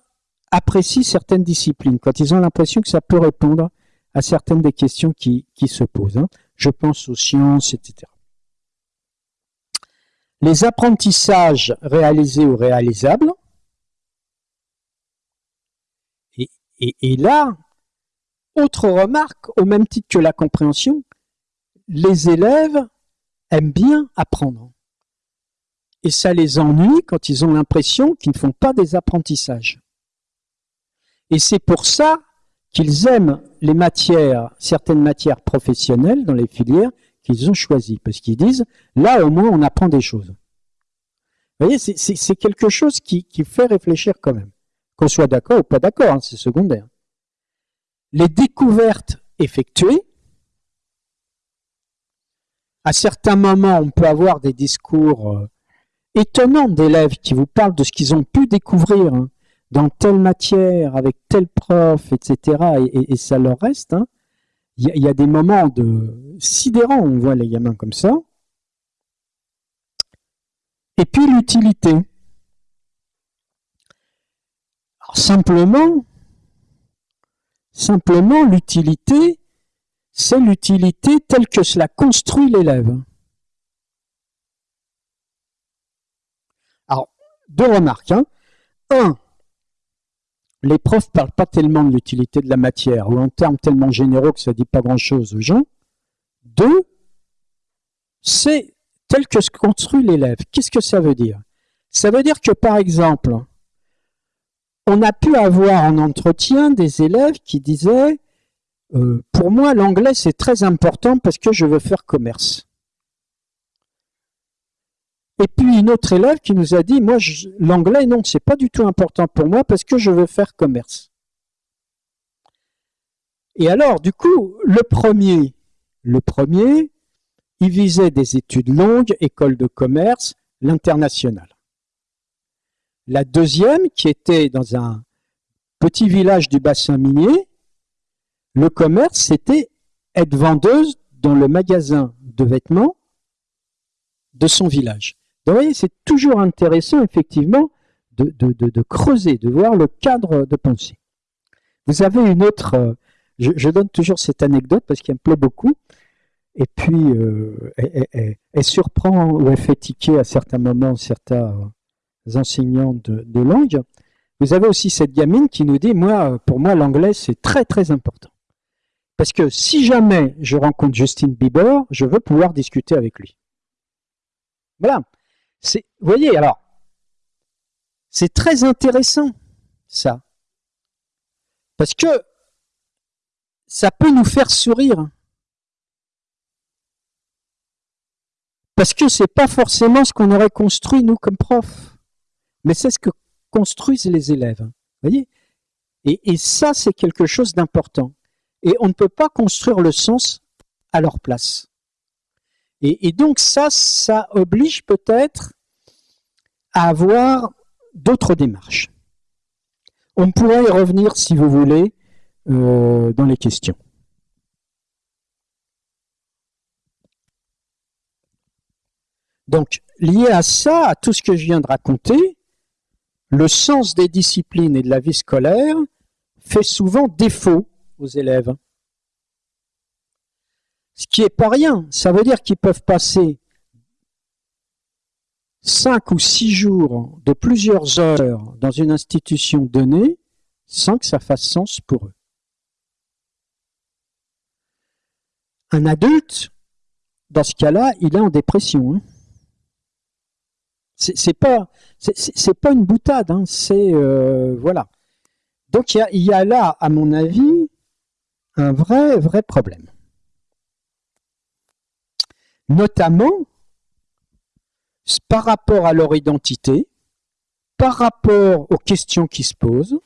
apprécient certaines disciplines, quand ils ont l'impression que ça peut répondre à certaines des questions qui, se posent. Hein je pense aux sciences, etc. Les apprentissages réalisés ou réalisables. Et, là, autre remarque, au même titre que la compréhension, les élèves aiment bien apprendre. Et ça les ennuie quand ils ont l'impression qu'ils ne font pas des apprentissages. Et c'est pour ça qu'ils aiment les matières, certaines matières professionnelles dans les filières qu'ils ont choisies, parce qu'ils disent, là au moins on apprend des choses. Vous voyez, c'est quelque chose qui, fait réfléchir quand même. Qu'on soit d'accord ou pas d'accord, hein, c'est secondaire. Les découvertes effectuées, à certains moments, on peut avoir des discours euh, étonnants d'élèves qui vous parlent de ce qu'ils ont pu découvrir. Hein dans telle matière, avec tel prof, etc., et, ça leur reste, hein. il y, a des moments de sidérants, on voit les gamins comme ça. Et puis l'utilité. Simplement, simplement l'utilité, c'est l'utilité telle que cela construit l'élève. Alors, deux remarques. Hein. Un, les profs parlent pas tellement de l'utilité de la matière, ou en termes tellement généraux que ça ne dit pas grand-chose aux gens. Deux, c'est tel que se construit l'élève. Qu'est-ce que ça veut dire? Ça veut dire que, par exemple, on a pu avoir en entretien des élèves qui disaient euh, Pour moi, l'anglais, c'est très important parce que je veux faire commerce. Et puis une autre élève qui nous a dit Moi, l'anglais, non, c'est pas du tout important pour moi parce que je veux faire commerce. Et alors, du coup, le premier, le premier, il visait des études longues, école de commerce, l'international. La deuxième, qui était dans un petit village du bassin minier, le commerce, c'était être vendeuse dans le magasin de vêtements de son village. vous voyez, c'est toujours intéressant, effectivement, de, de, creuser, de voir le cadre de pensée. Vous avez une autre, euh, je, donne toujours cette anecdote parce qu'elle me plaît beaucoup, et puis euh, elle, surprend ou elle fait tiquer à certains moments certains enseignants de, langue, vous avez aussi cette gamine qui nous dit, moi, pour moi, l'anglais, c'est très, très important. Parce que si jamais je rencontre Justin Bieber, je veux pouvoir discuter avec lui. Voilà. Vous voyez, alors, c'est très intéressant, ça. Parce que ça peut nous faire sourire. Parce que c'est pas forcément ce qu'on aurait construit, nous, comme profs mais c'est ce que construisent les élèves. Voyez et, ça, c'est quelque chose d'important. Et on ne peut pas construire le sens à leur place. Et, donc ça, ça oblige peut-être à avoir d'autres démarches. On pourrait y revenir, si vous voulez, euh, dans les questions. Donc, lié à ça, à tout ce que je viens de raconter, le sens des disciplines et de la vie scolaire fait souvent défaut aux élèves. Ce qui n'est pas rien. Ça veut dire qu'ils peuvent passer cinq ou six jours de plusieurs heures dans une institution donnée sans que ça fasse sens pour eux. Un adulte, dans ce cas-là, il est en dépression. Hein. C'est pas pas une boutade, hein, c'est euh, voilà. Donc il y, a, là, à mon avis, un vrai vrai problème. Notamment par rapport à leur identité, par rapport aux questions qui se posent,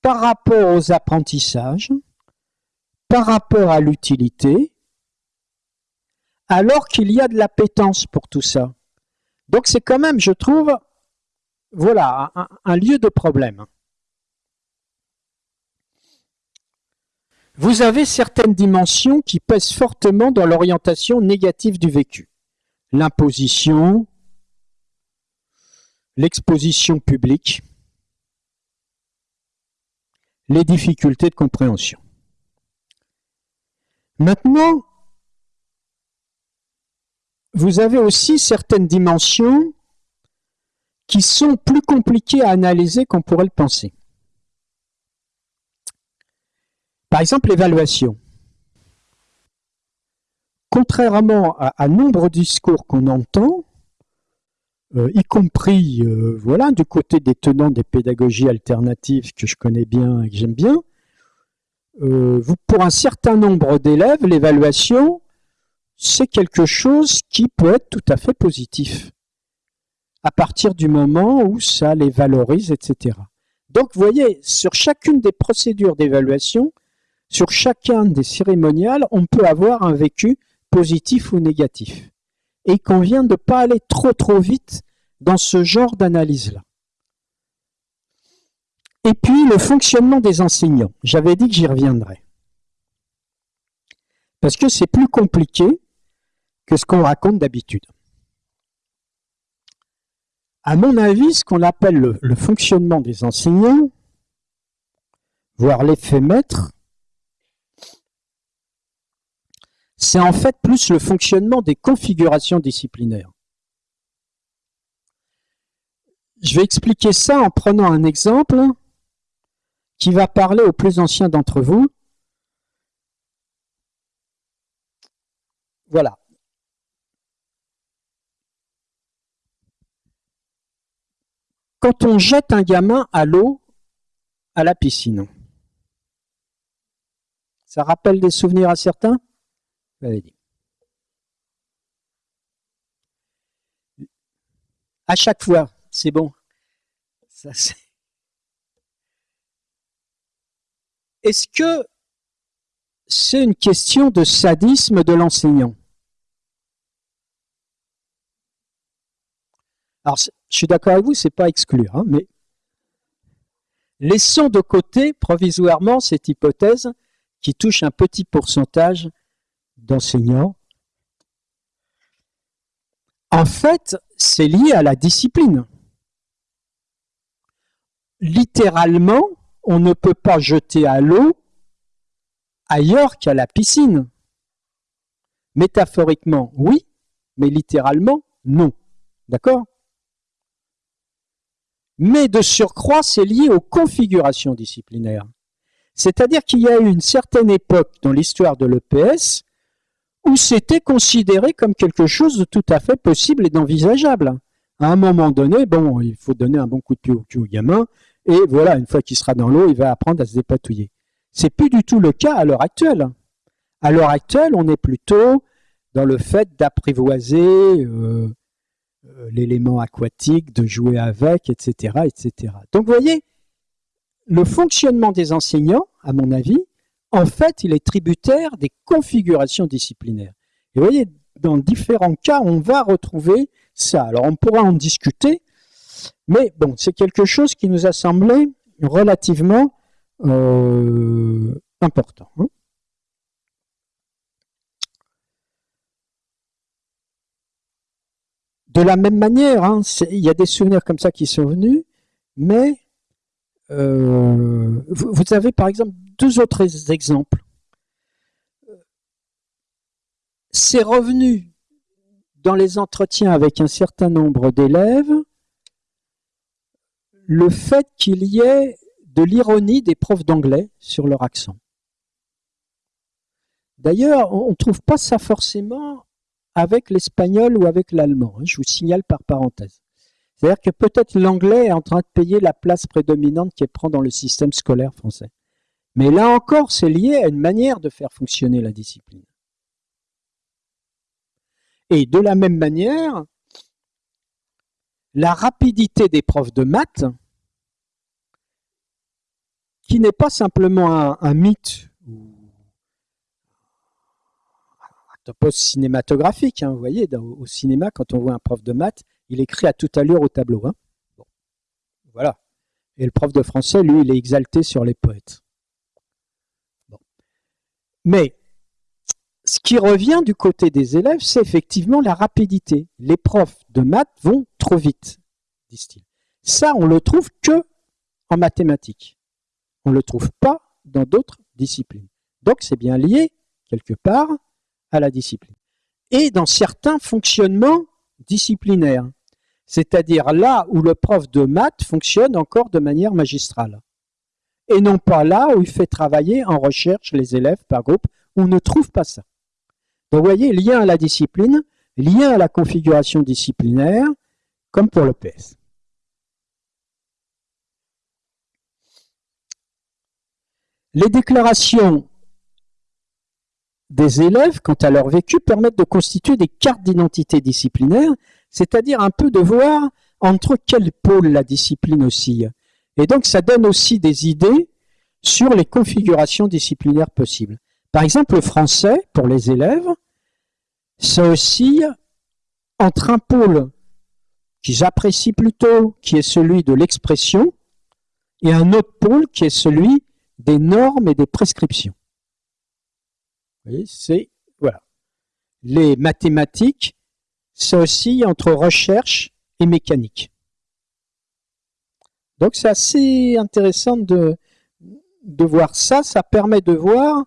par rapport aux apprentissages, par rapport à l'utilité, alors qu'il y a de l'appétence pour tout ça. Donc c'est quand même, je trouve, voilà, un, lieu de problème. Vous avez certaines dimensions qui pèsent fortement dans l'orientation négative du vécu. L'imposition, l'exposition publique, les difficultés de compréhension. Maintenant, vous avez aussi certaines dimensions qui sont plus compliquées à analyser qu'on pourrait le penser. Par exemple, l'évaluation. Contrairement à, nombre de discours qu'on entend, euh, y compris euh, voilà, du côté des tenants des pédagogies alternatives que je connais bien et que j'aime bien, euh, pour un certain nombre d'élèves, l'évaluation, c'est quelque chose qui peut être tout à fait positif à partir du moment où ça les valorise, etc. Donc, vous voyez, sur chacune des procédures d'évaluation, sur chacun des cérémoniales, on peut avoir un vécu positif ou négatif. Et il convient de ne pas aller trop trop vite dans ce genre d'analyse-là. Et puis, le fonctionnement des enseignants. J'avais dit que j'y reviendrai. Parce que c'est plus compliqué que ce qu'on raconte d'habitude. À mon avis, ce qu'on appelle le, fonctionnement des enseignants, voire l'effet maître, c'est en fait plus le fonctionnement des configurations disciplinaires. Je vais expliquer ça en prenant un exemple qui va parler aux plus anciens d'entre vous. Voilà. quand on jette un gamin à l'eau, à la piscine. Ça rappelle des souvenirs à certains? À chaque fois, c'est bon. Est-ce que c'est une question de sadisme de l'enseignant? Alors, je suis d'accord avec vous, c'est pas exclure, hein, mais laissons de côté provisoirement cette hypothèse qui touche un petit pourcentage d'enseignants. En fait, c'est lié à la discipline. Littéralement, on ne peut pas jeter à l'eau ailleurs qu'à la piscine. Métaphoriquement, oui, mais littéralement, non. D'accord? Mais de surcroît, c'est lié aux configurations disciplinaires. C'est-à-dire qu'il y a eu une certaine époque dans l'histoire de l'EPS où c'était considéré comme quelque chose de tout à fait possible et d'envisageable. À un moment donné, bon, il faut donner un bon coup de pied au, au gamin, et voilà, une fois qu'il sera dans l'eau, il va apprendre à se dépatouiller. C'est plus du tout le cas à l'heure actuelle. À l'heure actuelle, on est plutôt dans le fait d'apprivoiser euh, euh, l'élément aquatique, de jouer avec, etc., etc. Donc, vous voyez, le fonctionnement des enseignants, à mon avis, en fait, il est tributaire des configurations disciplinaires. Et vous voyez, dans différents cas, on va retrouver ça. Alors, on pourra en discuter, mais bon, c'est quelque chose qui nous a semblé relativement euh, important. Hein. De la même manière, hein, il y a des souvenirs comme ça qui sont venus, mais euh, vous avez par exemple deux autres exemples. C'est revenu dans les entretiens avec un certain nombre d'élèves le fait qu'il y ait de l'ironie des profs d'anglais sur leur accent. D'ailleurs, on ne trouve pas ça forcément avec l'espagnol ou avec l'allemand. Hein, je vous signale par parenthèse. C'est-à-dire que peut-être l'anglais est en train de payer la place prédominante qu'il prend dans le système scolaire français. Mais là encore, c'est lié à une manière de faire fonctionner la discipline. Et de la même manière, la rapidité des profs de maths, qui n'est pas simplement un, mythe ou un topos cinématographique. Hein, vous voyez, au cinéma, quand on voit un prof de maths, il écrit à toute allure au tableau. Hein. Voilà. Et le prof de français, lui, il est exalté sur les poètes. Mais ce qui revient du côté des élèves, c'est effectivement la rapidité. Les profs de maths vont trop vite, disent-ils. Ça, on le trouve que en mathématiques. On ne le trouve pas dans d'autres disciplines. Donc, c'est bien lié, quelque part, à la discipline. Et dans certains fonctionnements disciplinaires, c'est-à-dire là où le prof de maths fonctionne encore de manière magistrale et non pas là où il fait travailler en recherche les élèves par groupe, où on ne trouve pas ça. Donc vous voyez, lien à la discipline, lien à la configuration disciplinaire, comme pour le PS. Les déclarations des élèves, quant à leur vécu, permettent de constituer des cartes d'identité disciplinaire, c'est-à-dire un peu de voir entre quels pôles la discipline oscille. Et donc, ça donne aussi des idées sur les configurations disciplinaires possibles. Par exemple, le français, pour les élèves, ça oscille entre un pôle qu'ils apprécient plutôt, qui est celui de l'expression, et un autre pôle qui est celui des normes et des prescriptions. C'est, voilà. Les mathématiques, ça oscille entre recherche et mécanique. Donc c'est assez intéressant de, de voir ça. Ça permet de voir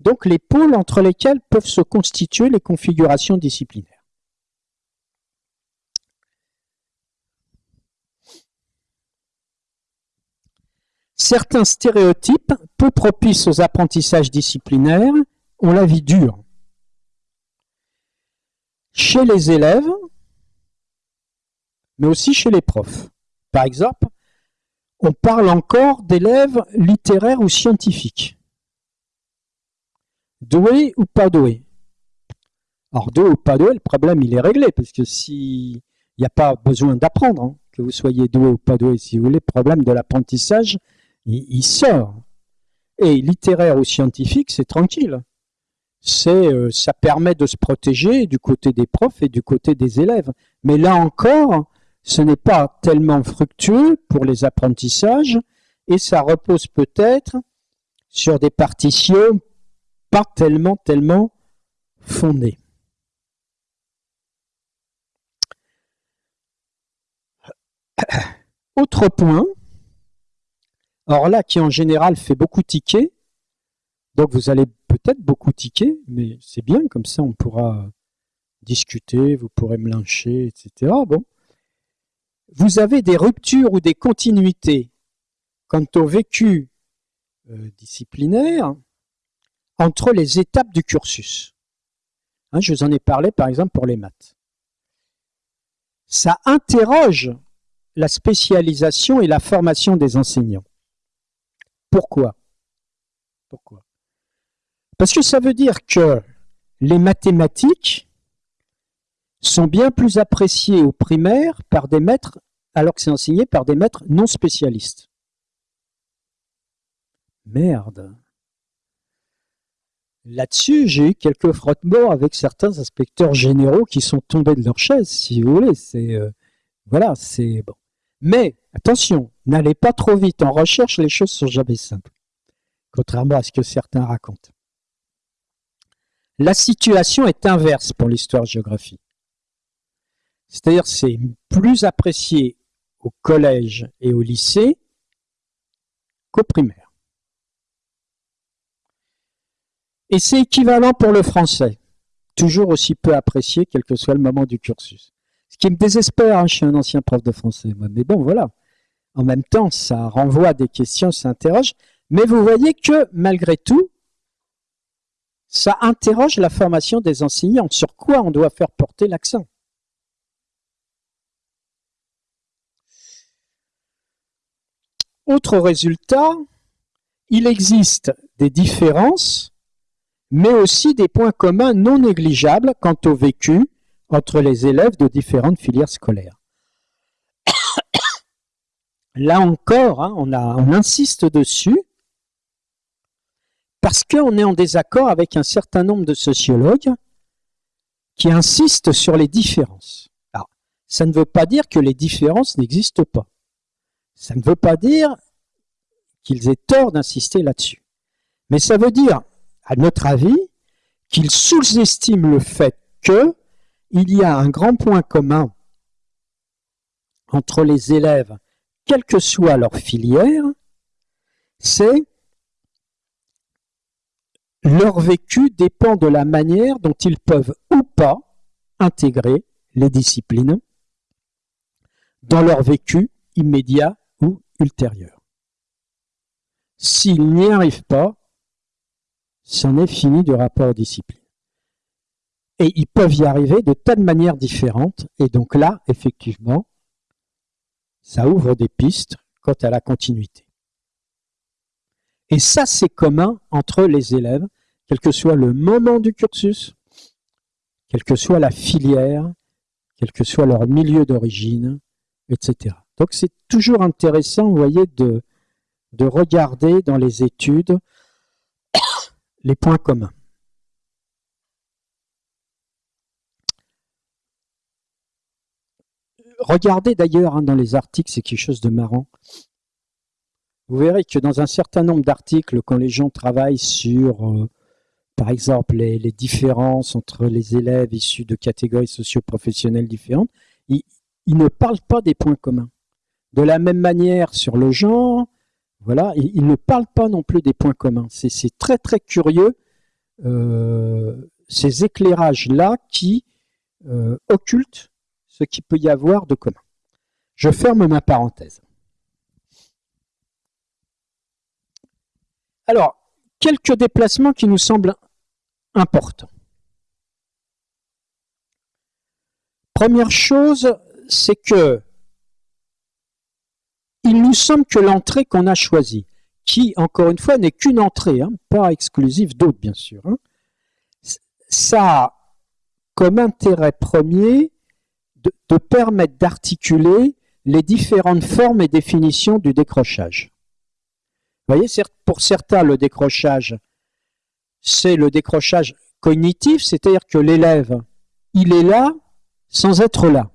donc les pôles entre lesquels peuvent se constituer les configurations disciplinaires. Certains stéréotypes, peu propices aux apprentissages disciplinaires, ont la vie dure. Chez les élèves, mais aussi chez les profs. Par exemple, on parle encore d'élèves littéraires ou scientifiques. Doués ou pas doués Alors, doué ou pas doué, le problème, il est réglé, parce que s'il n'y a pas besoin d'apprendre, hein, que vous soyez doué ou pas doué, si vous voulez, le problème de l'apprentissage, il, sort. Et littéraire ou scientifique, c'est tranquille. Euh, ça permet de se protéger du côté des profs et du côté des élèves. Mais là encore, ce n'est pas tellement fructueux pour les apprentissages et ça repose peut-être sur des partitions pas tellement, tellement fondées. Autre point, or là qui en général fait beaucoup tiquer, donc vous allez peut-être beaucoup tiquer, mais c'est bien, comme ça on pourra discuter, vous pourrez me lyncher, etc. Bon. Vous avez des ruptures ou des continuités quant au vécu euh, disciplinaire entre les étapes du cursus. Hein, je vous en ai parlé par exemple pour les maths. Ça interroge la spécialisation et la formation des enseignants. Pourquoi? Pourquoi? Parce que ça veut dire que les mathématiques sont bien plus appréciées au primaire par des maîtres, alors que c'est enseigné par des maîtres non spécialistes. Merde. Là-dessus, j'ai eu quelques frottements avec certains inspecteurs généraux qui sont tombés de leur chaise, si vous voulez. C'est euh, voilà, c'est bon. Mais attention, n'allez pas trop vite en recherche, les choses sont jamais simples, contrairement à ce que certains racontent. La situation est inverse pour l'histoire-géographie. C'est-à-dire c'est plus apprécié au collège et au lycée qu'au primaire. Et c'est équivalent pour le français, toujours aussi peu apprécié quel que soit le moment du cursus. Ce qui me désespère, hein, je suis un ancien prof de français, Mais bon, voilà. En même temps, ça renvoie des questions, ça interroge. Mais vous voyez que, malgré tout, ça interroge la formation des enseignants. Sur quoi on doit faire porter l'accent Autre résultat, il existe des différences, mais aussi des points communs non négligeables quant au vécu, entre les élèves de différentes filières scolaires. Là encore, hein, on, insiste dessus parce qu'on est en désaccord avec un certain nombre de sociologues qui insistent sur les différences. Alors, ça ne veut pas dire que les différences n'existent pas. Ça ne veut pas dire qu'ils aient tort d'insister là-dessus. Mais ça veut dire, à notre avis, qu'ils sous-estiment le fait que il y a un grand point commun entre les élèves, quelle que soit leur filière, c'est leur vécu dépend de la manière dont ils peuvent ou pas intégrer les disciplines dans leur vécu immédiat ou ultérieur. S'ils n'y arrivent pas, c'en est fini du rapport aux disciplines. Et ils peuvent y arriver de tas de manières différentes. Et donc là, effectivement, ça ouvre des pistes quant à la continuité. Et ça, c'est commun entre les élèves, quel que soit le moment du cursus, quelle que soit la filière, quel que soit leur milieu d'origine, etc. Donc c'est toujours intéressant, vous voyez, de, de regarder dans les études les points communs. Regardez d'ailleurs hein, dans les articles, c'est quelque chose de marrant. Vous verrez que dans un certain nombre d'articles, quand les gens travaillent sur, euh, par exemple, les, différences entre les élèves issus de catégories socio-professionnelles différentes, ils, ne parlent pas des points communs. De la même manière, sur le genre, voilà, ne parlent pas non plus des points communs. C'est très très curieux, euh, ces éclairages-là qui euh, occultent ce qu'il peut y avoir de commun. Je ferme ma parenthèse. Alors, quelques déplacements qui nous semblent importants. Première chose, c'est que il nous semble que l'entrée qu'on a choisie, qui, encore une fois, n'est qu'une entrée, hein, pas exclusive d'autres, bien sûr, hein, ça a comme intérêt premier de permettre d'articuler les différentes formes et définitions du décrochage. Vous voyez, pour certains, le décrochage, c'est le décrochage cognitif, c'est-à-dire que l'élève, il est là sans être là.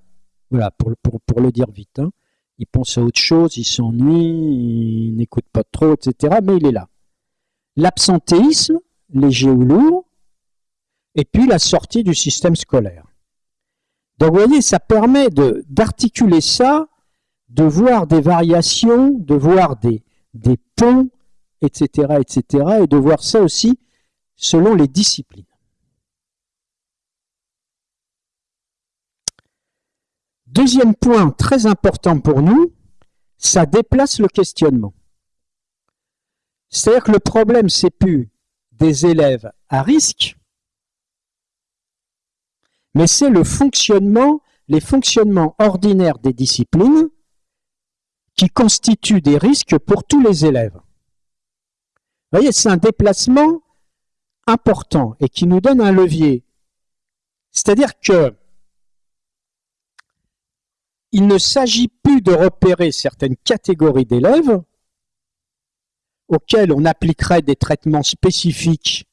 Voilà, pour, le dire vite. Hein. Il pense à autre chose, il s'ennuie, il n'écoute pas trop, etc. Mais il est là. L'absentéisme, léger ou lourd, et puis la sortie du système scolaire. Donc vous voyez, ça permet d'articuler ça, de voir des variations, de voir des, des ponts, etc., etc., et de voir ça aussi selon les disciplines. Deuxième point très important pour nous, ça déplace le questionnement. C'est-à-dire que le problème, c'est plus des élèves à risque, mais c'est le fonctionnement, les fonctionnements ordinaires des disciplines qui constituent des risques pour tous les élèves. Vous voyez, c'est un déplacement important et qui nous donne un levier. C'est-à-dire que il ne s'agit plus de repérer certaines catégories d'élèves auxquelles on appliquerait des traitements spécifiques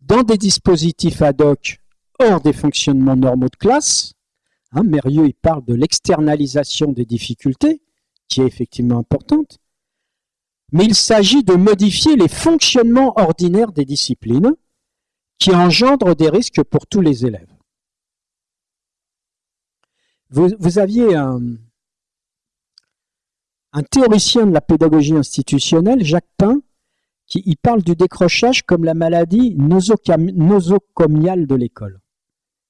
dans des dispositifs ad hoc hors des fonctionnements normaux de classe. Hein, Mérieux il parle de l'externalisation des difficultés, qui est effectivement importante. Mais il s'agit de modifier les fonctionnements ordinaires des disciplines qui engendrent des risques pour tous les élèves. Vous, aviez un, théoricien de la pédagogie institutionnelle, Jacques Pain, qui parle du décrochage comme la maladie nosocomiale de l'école.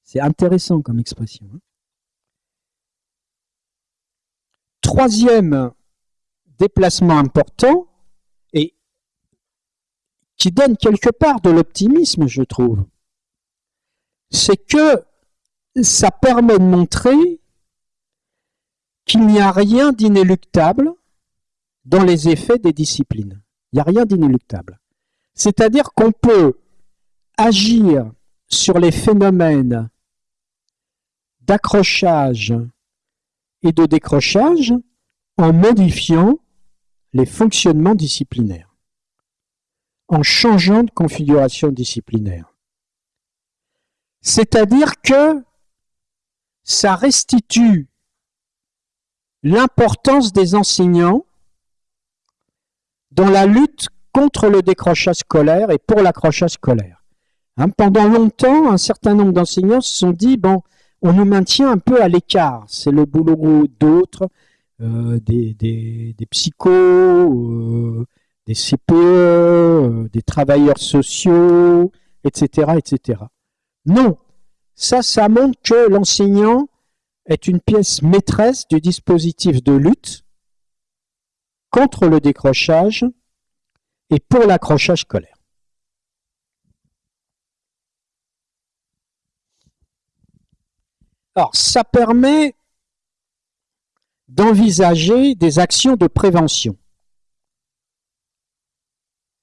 C'est intéressant comme expression. Hein. Troisième déplacement important, et qui donne quelque part de l'optimisme, je trouve, c'est que ça permet de montrer qu'il n'y a rien d'inéluctable dans les effets des disciplines. Il n'y a rien d'inéluctable. C'est-à-dire qu'on peut agir sur les phénomènes d'accrochage et de décrochage en modifiant les fonctionnements disciplinaires, en changeant de configuration disciplinaire. C'est-à-dire que ça restitue l'importance des enseignants dans la lutte contre le décrochage scolaire et pour l'accrochage scolaire. Hein, pendant longtemps, un certain nombre d'enseignants se sont dit, bon, on nous maintient un peu à l'écart, c'est le boulot d'autres, euh, des, des, psychos, euh, des CPE, euh, des travailleurs sociaux, etc., etc. Non, ça, ça montre que l'enseignant est une pièce maîtresse du dispositif de lutte contre le décrochage et pour l'accrochage scolaire. Alors, ça permet d'envisager des actions de prévention.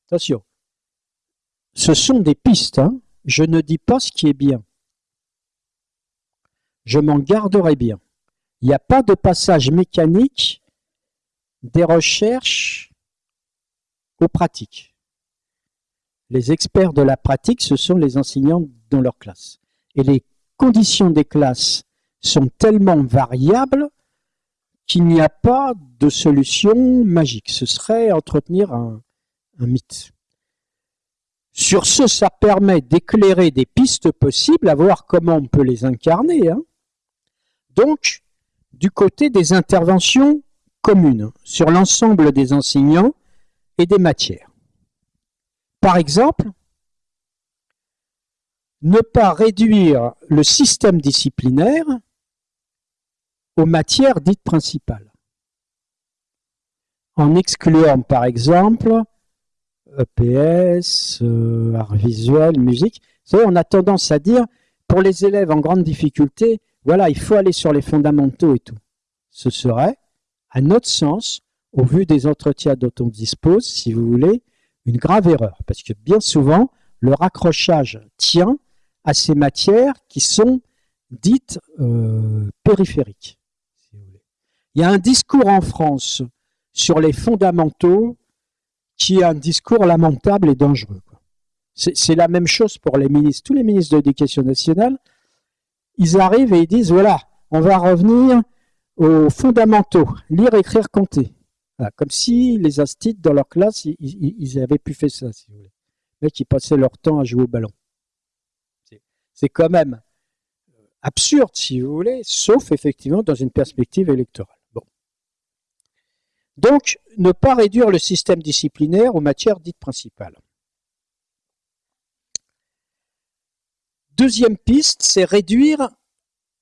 Attention, ce sont des pistes, hein. je ne dis pas ce qui est bien je m'en garderai bien. Il n'y a pas de passage mécanique des recherches aux pratiques. Les experts de la pratique, ce sont les enseignants dans leur classe. Et les conditions des classes sont tellement variables qu'il n'y a pas de solution magique. Ce serait entretenir un, mythe. Sur ce, ça permet d'éclairer des pistes possibles, à voir comment on peut les incarner. Hein donc du côté des interventions communes sur l'ensemble des enseignants et des matières. Par exemple, ne pas réduire le système disciplinaire aux matières dites principales, en excluant par exemple EPS, euh, art visuel, musique. Vous savez, on a tendance à dire, pour les élèves en grande difficulté, voilà, il faut aller sur les fondamentaux et tout. Ce serait à notre sens, au vu des entretiens dont on dispose, si vous voulez, une grave erreur. Parce que bien souvent, le raccrochage tient à ces matières qui sont dites euh, périphériques. Il y a un discours en France sur les fondamentaux qui est un discours lamentable et dangereux. C'est la même chose pour les ministres. Tous les ministres de l'Éducation nationale, ils arrivent et ils disent, voilà, on va revenir aux fondamentaux, lire, écrire, compter. comme si les instituts dans leur classe, ils, avaient pu faire ça, si vous voulez. Mecs, ils passaient leur temps à jouer au ballon. C'est quand même absurde, si vous voulez, sauf effectivement dans une perspective électorale. Donc, ne pas réduire le système disciplinaire aux matières dites principales. Deuxième piste, c'est réduire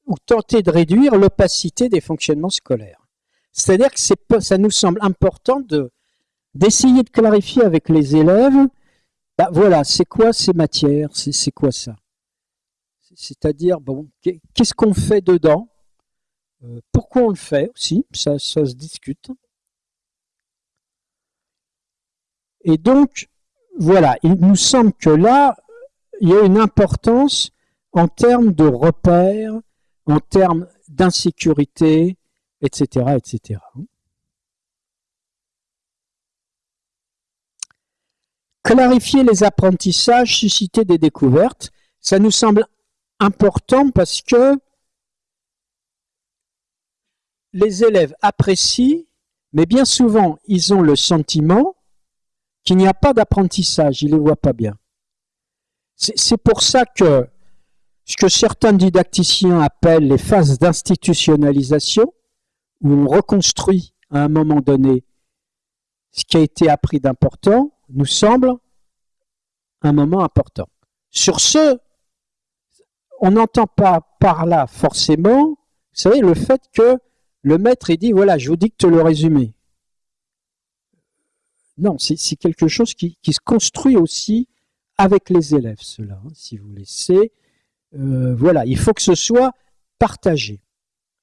ou tenter de réduire l'opacité des fonctionnements scolaires. C'est-à-dire que ça nous semble important d'essayer de clarifier avec les élèves, bah voilà, c'est quoi ces matières, c'est quoi ça? C'est-à-dire, bon, qu'est-ce qu'on fait dedans? Euh, Pourquoi on le fait aussi? Ça, ça se discute. Et donc, voilà, il nous semble que là, il y a une importance en termes de repères, en termes d'insécurité, etc.. Clarifier les apprentissages, susciter des découvertes, ça nous semble important parce que les élèves apprécient, mais bien souvent, ils ont le sentiment qu'il n'y a pas d'apprentissage, ils ne le voient pas bien. C'est pour ça que ce que certains didacticiens appellent les phases d'institutionnalisation, où on reconstruit à un moment donné ce qui a été appris d'important, nous semble un moment important. Sur ce, on n'entend pas par là forcément, vous savez, le fait que le maître ait dit, voilà, je vous dicte le résumé. Non, c'est quelque chose qui, se construit aussi avec les élèves, cela, hein, si vous laissez. Euh, voilà, il faut que ce soit partagé.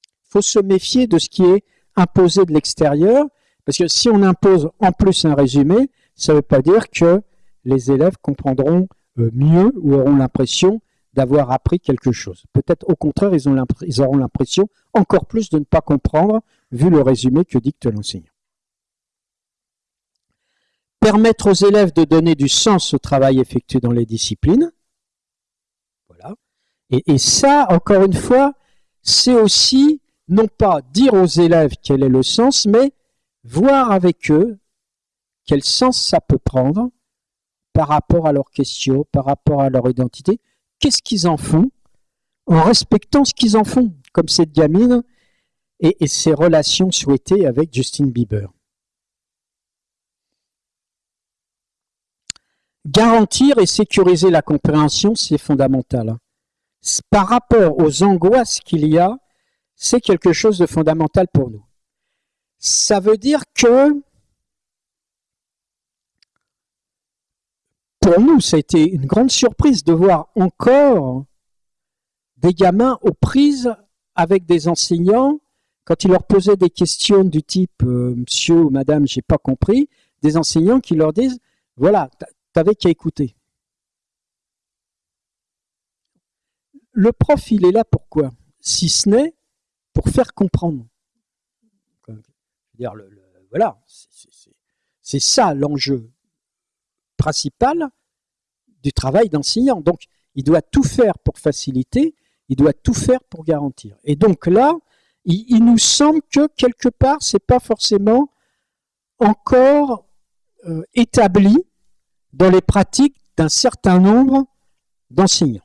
Il faut se méfier de ce qui est imposé de l'extérieur, parce que si on impose en plus un résumé, ça ne veut pas dire que les élèves comprendront euh, mieux ou auront l'impression d'avoir appris quelque chose. Peut-être au contraire, ils, ils auront l'impression encore plus de ne pas comprendre vu le résumé que dicte l'enseignant permettre aux élèves de donner du sens au travail effectué dans les disciplines. Voilà. Et, ça, encore une fois, c'est aussi non pas dire aux élèves quel est le sens, mais voir avec eux quel sens ça peut prendre par rapport à leurs questions, par rapport à leur identité, qu'est-ce qu'ils en font, en respectant ce qu'ils en font, comme cette gamine et, et ses relations souhaitées avec Justin Bieber. Garantir et sécuriser la compréhension, c'est fondamental. Par rapport aux angoisses qu'il y a, c'est quelque chose de fondamental pour nous. Ça veut dire que pour nous, ça a été une grande surprise de voir encore des gamins aux prises avec des enseignants quand ils leur posaient des questions du type euh, Monsieur ou Madame, j'ai pas compris, des enseignants qui leur disent voilà, t'avais qu'à écouter. Le prof, il est là pourquoi Si ce n'est pour faire comprendre. Voilà, c'est ça l'enjeu principal du travail d'enseignant. Donc, il doit tout faire pour faciliter, il doit tout faire pour garantir. Et donc là, il, nous semble que quelque part, c'est pas forcément encore euh, établi dans les pratiques d'un certain nombre d'enseignants.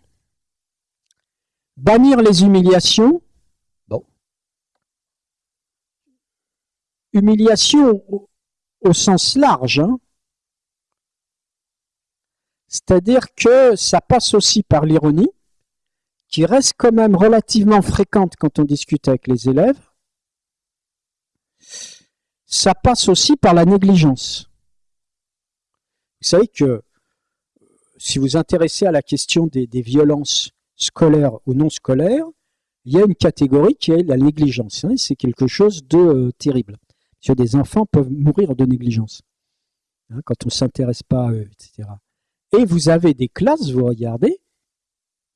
Bannir les humiliations. Bon. Humiliation au, sens large. Hein. C'est-à-dire que ça passe aussi par l'ironie, qui reste quand même relativement fréquente quand on discute avec les élèves. Ça passe aussi par la négligence. Vous savez que euh, si vous intéressez à la question des, violences scolaires ou non scolaires, il y a une catégorie qui est la négligence. Hein, c'est quelque chose de euh, terrible. Que des enfants peuvent mourir de négligence hein, quand on ne s'intéresse pas à eux, etc. Et vous avez des classes, vous regardez,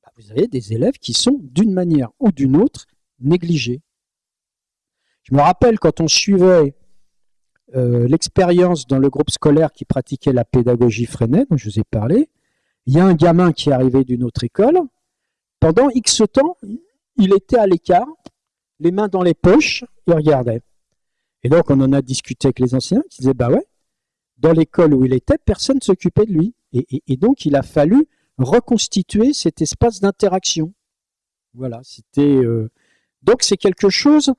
bah, vous avez des élèves qui sont d'une manière ou d'une autre négligés. Je me rappelle quand on suivait euh, l'expérience dans le groupe scolaire qui pratiquait la pédagogie Freinet, dont je vous ai parlé, il y a un gamin qui est arrivé d'une autre école. Pendant X temps, il était à l'écart, les mains dans les poches, il regardait. Et donc, on en a discuté avec les anciens, qui disaient, bah ouais, dans l'école où il était, personne ne s'occupait de lui. Et, donc, il a fallu reconstituer cet espace d'interaction. Voilà, c'était... Euh, donc, c'est quelque chose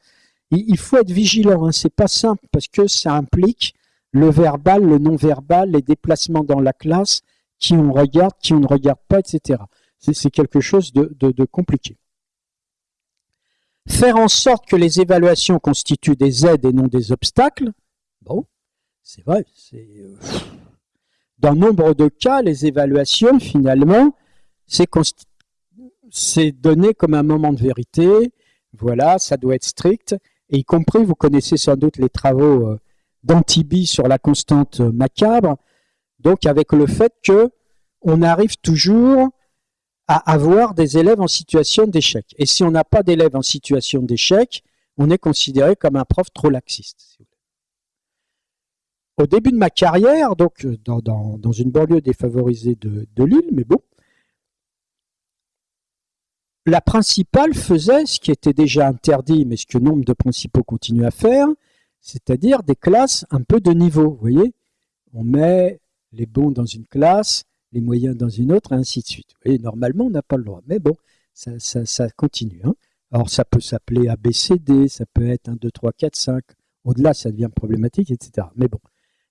il, faut être vigilant, hein. c'est pas simple parce que ça implique le verbal, le non-verbal, les déplacements dans la classe, qui on regarde, qui on ne regarde pas, etc. C'est quelque chose de, compliqué. Faire en sorte que les évaluations constituent des aides et non des obstacles, bon, c'est vrai, euh, Dans nombre de cas, les évaluations, finalement, c'est donné comme un moment de vérité, voilà, ça doit être strict, et y compris, vous connaissez sans doute les travaux euh, d'Antibi sur la constante euh, macabre, donc avec le fait que on arrive toujours à avoir des élèves en situation d'échec. Et si on n'a pas d'élèves en situation d'échec, on est considéré comme un prof trop laxiste. Au début de ma carrière, donc euh, dans, une banlieue défavorisée de, de Lille, mais bon, la principale faisait ce qui était déjà interdit, mais ce que nombre de principaux continuent à faire, c'est-à-dire des classes un peu de niveau. Vous voyez On met les bons dans une classe, les moyens dans une autre, et ainsi de suite. Vous normalement, on n'a pas le droit. Mais bon, ça, continue. Hein. Alors, ça peut s'appeler ABCD, ça peut être 1, 2, 3, 4, 5. Au-delà, ça devient problématique, etc. Mais bon.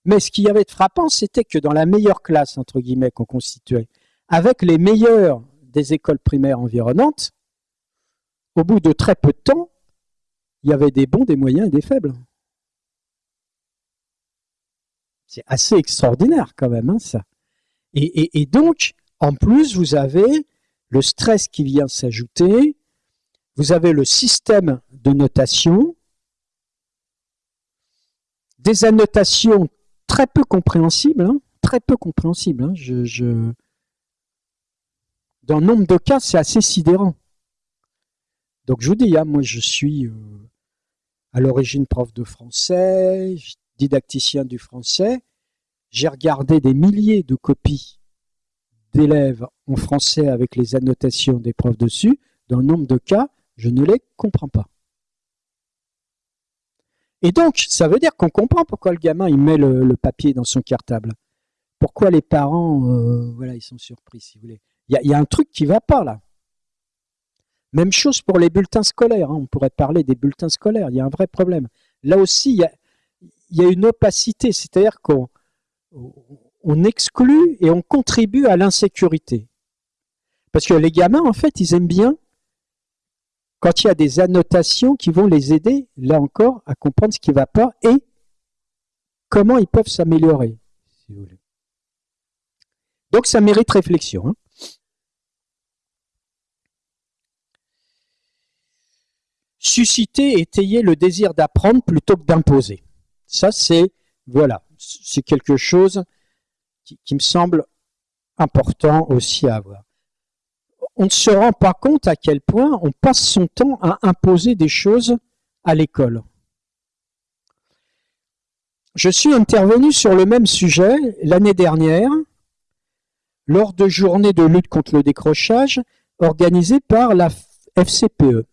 Mais ce qui y avait de frappant, c'était que dans la meilleure classe, entre guillemets, qu'on constituait, avec les meilleurs des écoles primaires environnantes, au bout de très peu de temps, il y avait des bons, des moyens et des faibles. C'est assez extraordinaire quand même, hein, ça. Et, donc, en plus, vous avez le stress qui vient s'ajouter, vous avez le système de notation, des annotations très peu compréhensibles, hein, très peu compréhensibles. Hein, je, dans nombre de cas, c'est assez sidérant. Donc je vous dis, hein, moi je suis euh, à l'origine prof de français, didacticien du français. J'ai regardé des milliers de copies d'élèves en français avec les annotations des profs dessus. Dans nombre de cas, je ne les comprends pas. Et donc, ça veut dire qu'on comprend pourquoi le gamin il met le, papier dans son cartable. Pourquoi les parents, euh, voilà, ils sont surpris, si vous voulez. Il y, a un truc qui ne va pas là. Même chose pour les bulletins scolaires. Hein. On pourrait parler des bulletins scolaires. Il y a un vrai problème. Là aussi, il y a, une opacité, c'est-à-dire qu'on exclut et on contribue à l'insécurité. Parce que les gamins, en fait, ils aiment bien quand il y a des annotations qui vont les aider, là encore, à comprendre ce qui ne va pas et comment ils peuvent s'améliorer, Donc ça mérite réflexion. Hein. Susciter et étayer le désir d'apprendre plutôt que d'imposer. Ça, c'est voilà, c'est quelque chose qui, me semble important aussi à avoir. On ne se rend pas compte à quel point on passe son temps à imposer des choses à l'école. Je suis intervenu sur le même sujet l'année dernière lors de journées de lutte contre le décrochage organisées par la FCPE.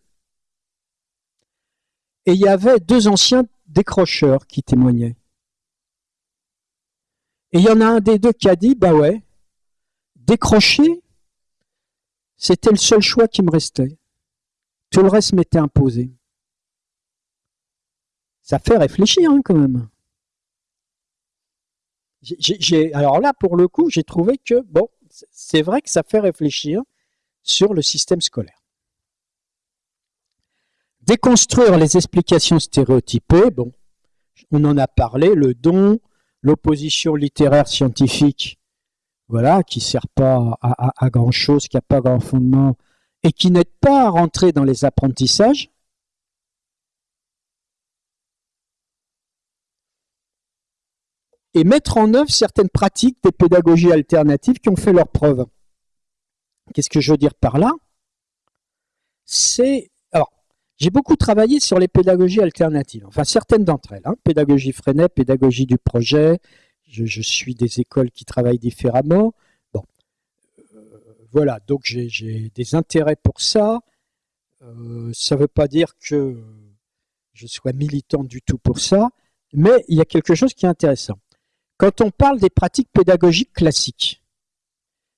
Et il y avait deux anciens décrocheurs qui témoignaient. Et il y en a un des deux qui a dit, bah ouais, décrocher, c'était le seul choix qui me restait. Tout le reste m'était imposé. Ça fait réfléchir hein, quand même. alors là, pour le coup, j'ai trouvé que, bon, c'est vrai que ça fait réfléchir sur le système scolaire. Déconstruire les explications stéréotypées, bon, on en a parlé, le don, l'opposition littéraire scientifique, voilà, qui ne sert pas à, grand chose, qui n'a pas grand fondement, et qui n'aide pas à rentrer dans les apprentissages. et mettre en œuvre certaines pratiques des pédagogies alternatives qui ont fait leurs preuves. Qu'est-ce que je veux dire par là? C'est... J'ai beaucoup travaillé sur les pédagogies alternatives, enfin certaines d'entre elles. Hein. Pédagogie Freinet, pédagogie du projet, je, suis des écoles qui travaillent différemment. Bon, euh, voilà, donc j'ai des intérêts pour ça. Euh, ça ne veut pas dire que je sois militant du tout pour ça, mais il y a quelque chose qui est intéressant. Quand on parle des pratiques pédagogiques classiques,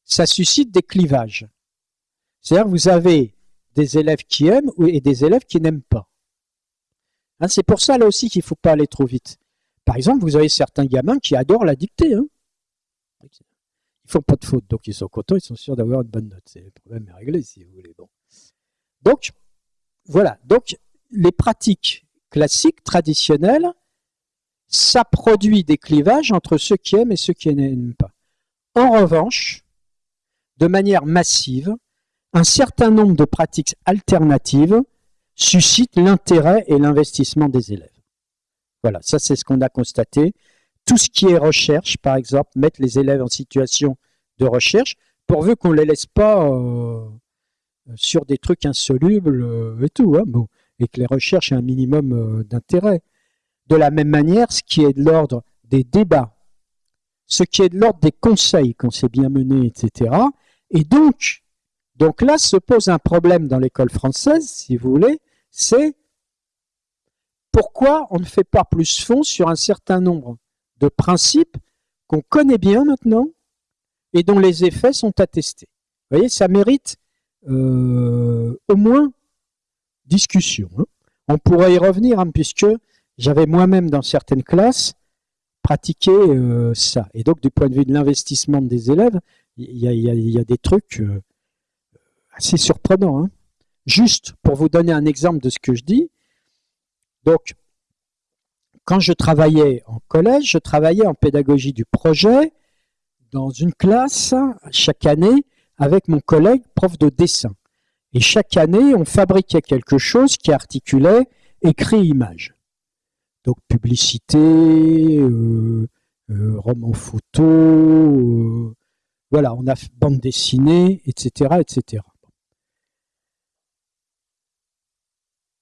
ça suscite des clivages. C'est-à-dire vous avez des élèves qui aiment et des élèves qui n'aiment pas. Hein, c'est pour ça là aussi qu'il ne faut pas aller trop vite. Par exemple, vous avez certains gamins qui adorent la dictée. Hein. Ils font pas de faute, donc ils sont contents, ils sont sûrs d'avoir une bonne note. Le problème est réglé, si vous voulez. Donc, voilà. Donc, les pratiques classiques, traditionnelles, ça produit des clivages entre ceux qui aiment et ceux qui n'aiment pas. En revanche, de manière massive, un certain nombre de pratiques alternatives suscitent l'intérêt et l'investissement des élèves. Voilà, ça c'est ce qu'on a constaté. Tout ce qui est recherche, par exemple, mettre les élèves en situation de recherche, pourvu qu'on ne les laisse pas euh, sur des trucs insolubles euh, et tout, hein, et que les recherches aient un minimum euh, d'intérêt. De la même manière, ce qui est de l'ordre des débats, ce qui est de l'ordre des conseils qu'on s'est bien mené, etc. Et donc, donc là se pose un problème dans l'école française, si vous voulez, c'est pourquoi on ne fait pas plus fond sur un certain nombre de principes qu'on connaît bien maintenant et dont les effets sont attestés. Vous voyez, ça mérite euh, au moins discussion. Hein. On pourrait y revenir, hein, puisque j'avais moi-même dans certaines classes pratiqué euh, ça. Et donc, du point de vue de l'investissement des élèves, il y, a des trucs euh, assez surprenants. Hein. Juste pour vous donner un exemple de ce que je dis, donc, quand je travaillais en collège, je travaillais en pédagogie du projet dans une classe chaque année avec mon collègue prof de dessin. Et chaque année, on fabriquait quelque chose qui articulait écrit-image. Donc publicité, euh, euh, roman photo, euh, voilà, on a bande dessinée, etc., etc.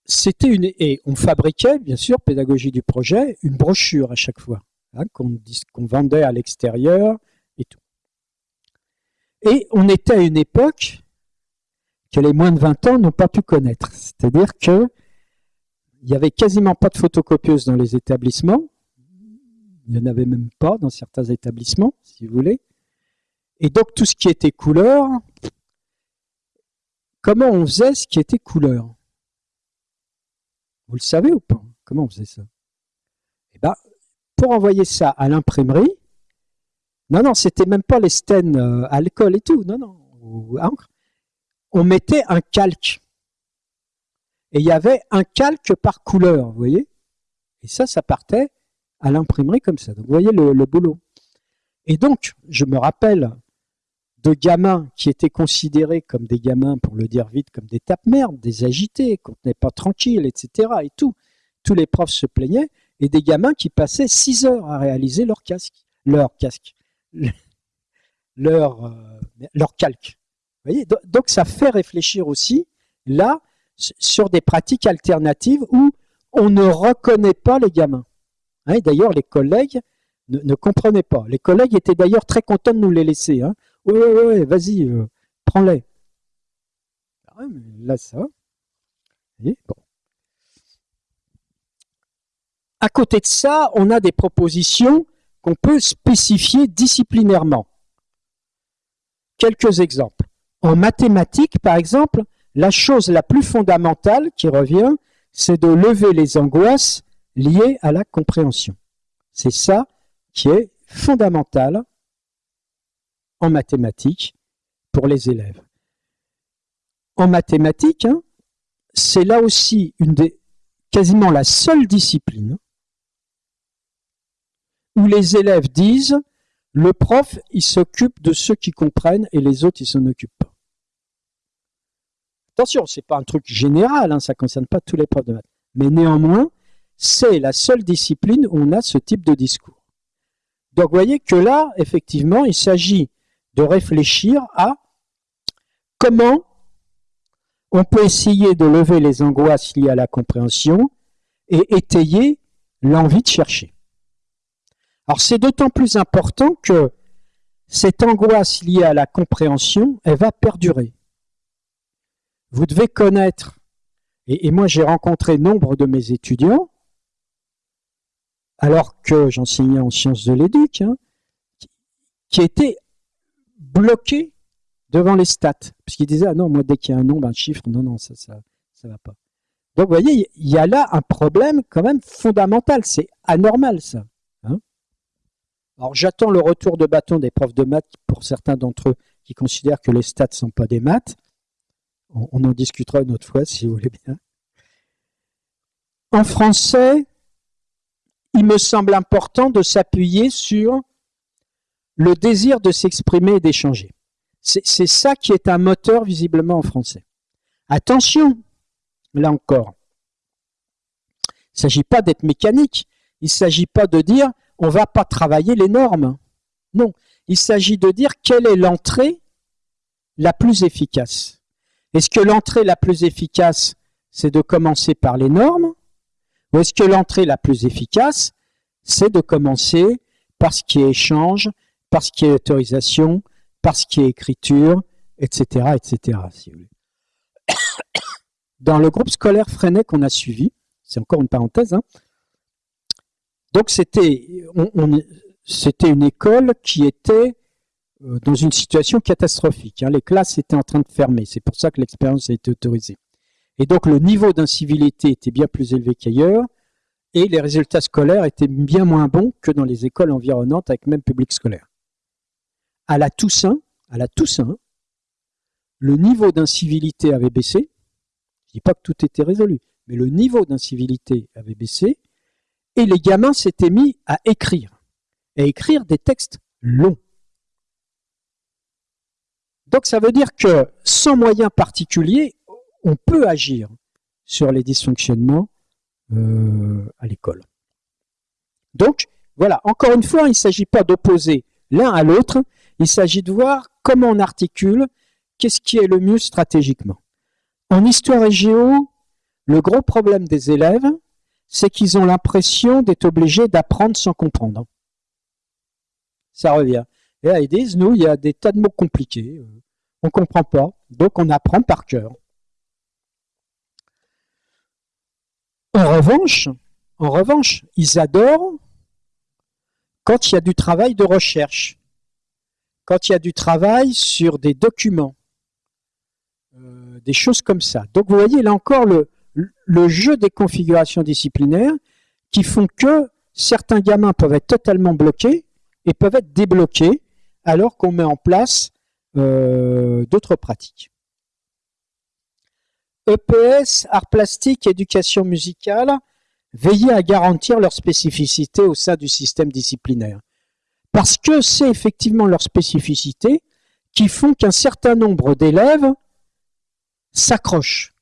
c'était une et on fabriquait bien sûr pédagogie du projet une brochure à chaque fois hein, qu'on vendait à l'extérieur et tout. Et on était à une époque que les moins de 20 ans n'ont pas pu connaître, c'est-à-dire que il n'y avait quasiment pas de photocopieuses dans les établissements, il n'y en avait même pas dans certains établissements, si vous voulez. Et donc tout ce qui était couleur, comment on faisait ce qui était couleur? Vous le savez ou pas? Comment on faisait ça? Eh ben, pour envoyer ça à l'imprimerie, non, non, c'était même pas les stènes euh, l'école et tout, non, non, On mettait un calque. Et il y avait un calque par couleur, vous voyez? Et ça, ça partait à l'imprimerie comme ça. Donc, vous voyez le boulot. Et donc, je me rappelle de gamins qui étaient considérés comme des gamins, pour le dire vite, comme des tape-merde, des agités, qu'on n'est pas tranquille, etc. Et tout. Tous les profs se plaignaient, et des gamins qui passaient six heures à réaliser leur casque, leur casque, leur, euh, leur calque. Vous voyez Donc ça fait réfléchir aussi, là, sur des pratiques alternatives où on ne reconnaît pas les gamins. Hein, d'ailleurs, les collègues ne, comprenaient pas. Les collègues étaient d'ailleurs très contents de nous les laisser. Hein. Oui, oui, oui, vas-y, euh, prends-les. Ah là, ça va. bon. À côté de ça, on a des propositions qu'on peut spécifier disciplinairement. Quelques exemples. En mathématiques, par exemple, la chose la plus fondamentale qui revient, c'est de lever les angoisses liées à la compréhension. C'est ça qui est fondamental en mathématiques pour les élèves. En mathématiques, hein, c'est là aussi quasiment la seule discipline où les élèves disent le prof, il s'occupe de ceux qui comprennent et les autres, ils s'en occupent pas. Attention, c'est pas un truc général, hein, ça ne concerne pas tous les profs de maths. Mais néanmoins, c'est la seule discipline où on a ce type de discours. Donc vous voyez que là, effectivement, il s'agit de réfléchir à comment on peut essayer de lever les angoisses liées à la compréhension et étayer l'envie de chercher. Alors c'est d'autant plus important que cette angoisse liée à la compréhension, elle va perdurer. Vous devez connaître, et, moi j'ai rencontré nombre de mes étudiants, alors que j'enseignais en sciences de l'éduc, hein, qui étaient bloqués devant les stats. Parce qu'ils disaient, ah non, moi dès qu'il y a un nombre, un chiffre, non, non, ça ça, ça va pas. Donc vous voyez, il y a là un problème quand même fondamental, c'est anormal ça. Hein. Alors j'attends le retour de bâton des profs de maths pour certains d'entre eux qui considèrent que les stats ne sont pas des maths. On, en discutera une autre fois si vous voulez bien. En français, il me semble important de s'appuyer sur le désir de s'exprimer et d'échanger. C'est ça qui est un moteur visiblement en français. Attention, là encore, il ne s'agit pas d'être mécanique, il ne s'agit pas de dire on ne va pas travailler les normes. Non, il s'agit de dire quelle est l'entrée la plus efficace? Est-ce que l'entrée la plus efficace, c'est de commencer par les normes? Ou est-ce que l'entrée la plus efficace, c'est de commencer par ce qui échange, par ce qui est autorisation, par ce qui est écriture, etc. etc. Dans le groupe scolaire Freinet qu'on a suivi, c'est encore une parenthèse, hein, donc c'était une école qui était euh, dans une situation catastrophique. Hein. Les classes étaient en train de fermer, c'est pour ça que l'expérience a été autorisée. Et donc le niveau d'incivilité était bien plus élevé qu'ailleurs, et les résultats scolaires étaient bien moins bons que dans les écoles environnantes avec même public scolaire. À la Toussaint, à la Toussaint, le niveau d'incivilité avait baissé. Je dis pas que tout était résolu, mais le niveau d'incivilité avait baissé, et les gamins s'étaient mis à écrire, à écrire des textes longs. Donc ça veut dire que sans moyens particuliers, on peut agir sur les dysfonctionnements euh, à l'école. Donc voilà, encore une fois, il ne s'agit pas d'opposer l'un à l'autre, il s'agit de voir comment on articule, qu'est-ce qui est le mieux stratégiquement. En histoire et géo, le gros problème des élèves, c'est qu'ils ont l'impression d'être obligés d'apprendre sans comprendre. Ça revient. Et là, ils disent, nous, il y a des tas de mots compliqués, euh, on ne comprend pas, donc on apprend par cœur. En revanche, en revanche, ils adorent quand il y a du travail de recherche, quand il y a du travail sur des documents, euh, des choses comme ça. Donc vous voyez là encore le, jeu des configurations disciplinaires qui font que certains gamins peuvent être totalement bloqués et peuvent être débloqués alors qu'on met en place euh, d'autres pratiques. EPS, art plastique, éducation musicale, veillez à garantir leur spécificité au sein du système disciplinaire. Parce que c'est effectivement leur spécificité qui font qu'un certain nombre d'élèves s'accrochent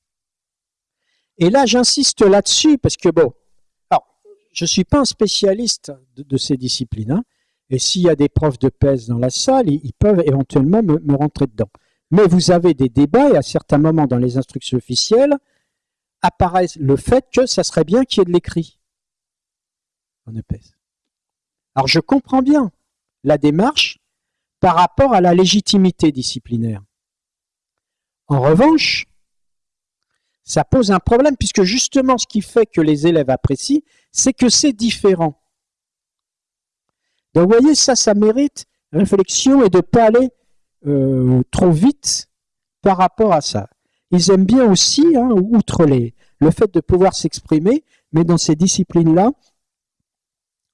et là, j'insiste là-dessus parce que, bon, alors, je ne suis pas un spécialiste de, ces disciplines, hein, et s'il y a des profs de PES dans la salle, ils, peuvent éventuellement me, rentrer dedans. Mais vous avez des débats, et à certains moments dans les instructions officielles, apparaît le fait que ça serait bien qu'il y ait de l'écrit en EPS. Alors je comprends bien la démarche par rapport à la légitimité disciplinaire. En revanche, ça pose un problème puisque justement ce qui fait que les élèves apprécient, c'est que c'est différent. Donc vous voyez, ça, ça mérite réflexion et de ne pas aller euh, trop vite par rapport à ça. Ils aiment bien aussi, hein, outre les, le fait de pouvoir s'exprimer, mais dans ces disciplines-là,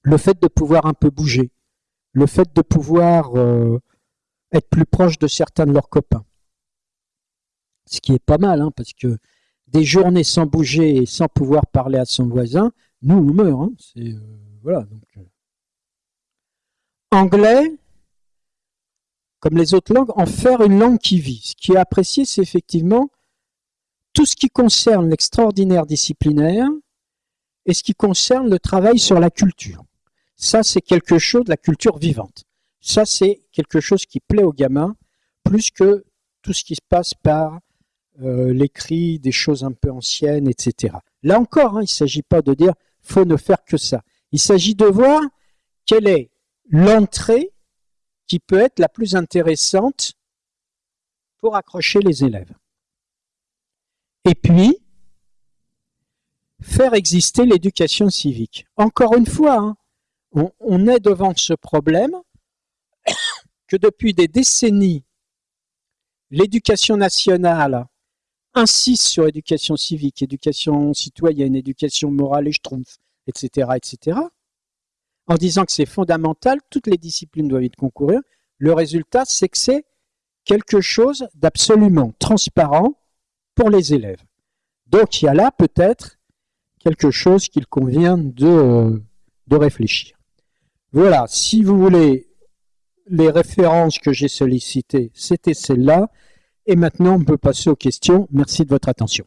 le fait de pouvoir un peu bouger, le fait de pouvoir euh, être plus proche de certains de leurs copains. Ce qui est pas mal, hein, parce que des journées sans bouger et sans pouvoir parler à son voisin, nous, on meurt. Hein. Euh, voilà, euh. Anglais, comme les autres langues, en faire une langue qui vit. Ce qui est apprécié, c'est effectivement tout ce qui concerne l'extraordinaire disciplinaire et ce qui concerne le travail sur la culture. Ça, c'est quelque chose de la culture vivante. Ça, c'est quelque chose qui plaît aux gamins plus que tout ce qui se passe par euh, l'écrit, des choses un peu anciennes, etc. Là encore, hein, il ne s'agit pas de dire faut ne faire que ça. Il s'agit de voir quelle est l'entrée qui peut être la plus intéressante pour accrocher les élèves. Et puis, faire exister l'éducation civique. Encore une fois, hein, on, est devant ce problème que depuis des décennies, l'éducation nationale insiste sur éducation civique, éducation citoyenne, éducation morale et schtroumpf, etc., etc., en disant que c'est fondamental, toutes les disciplines doivent y concourir. Le résultat, c'est que c'est quelque chose d'absolument transparent pour les élèves. Donc il y a là peut-être quelque chose qu'il convient de, de réfléchir. Voilà, si vous voulez les références que j'ai sollicitées, c'était celles-là. Et maintenant, on peut passer aux questions. Merci de votre attention.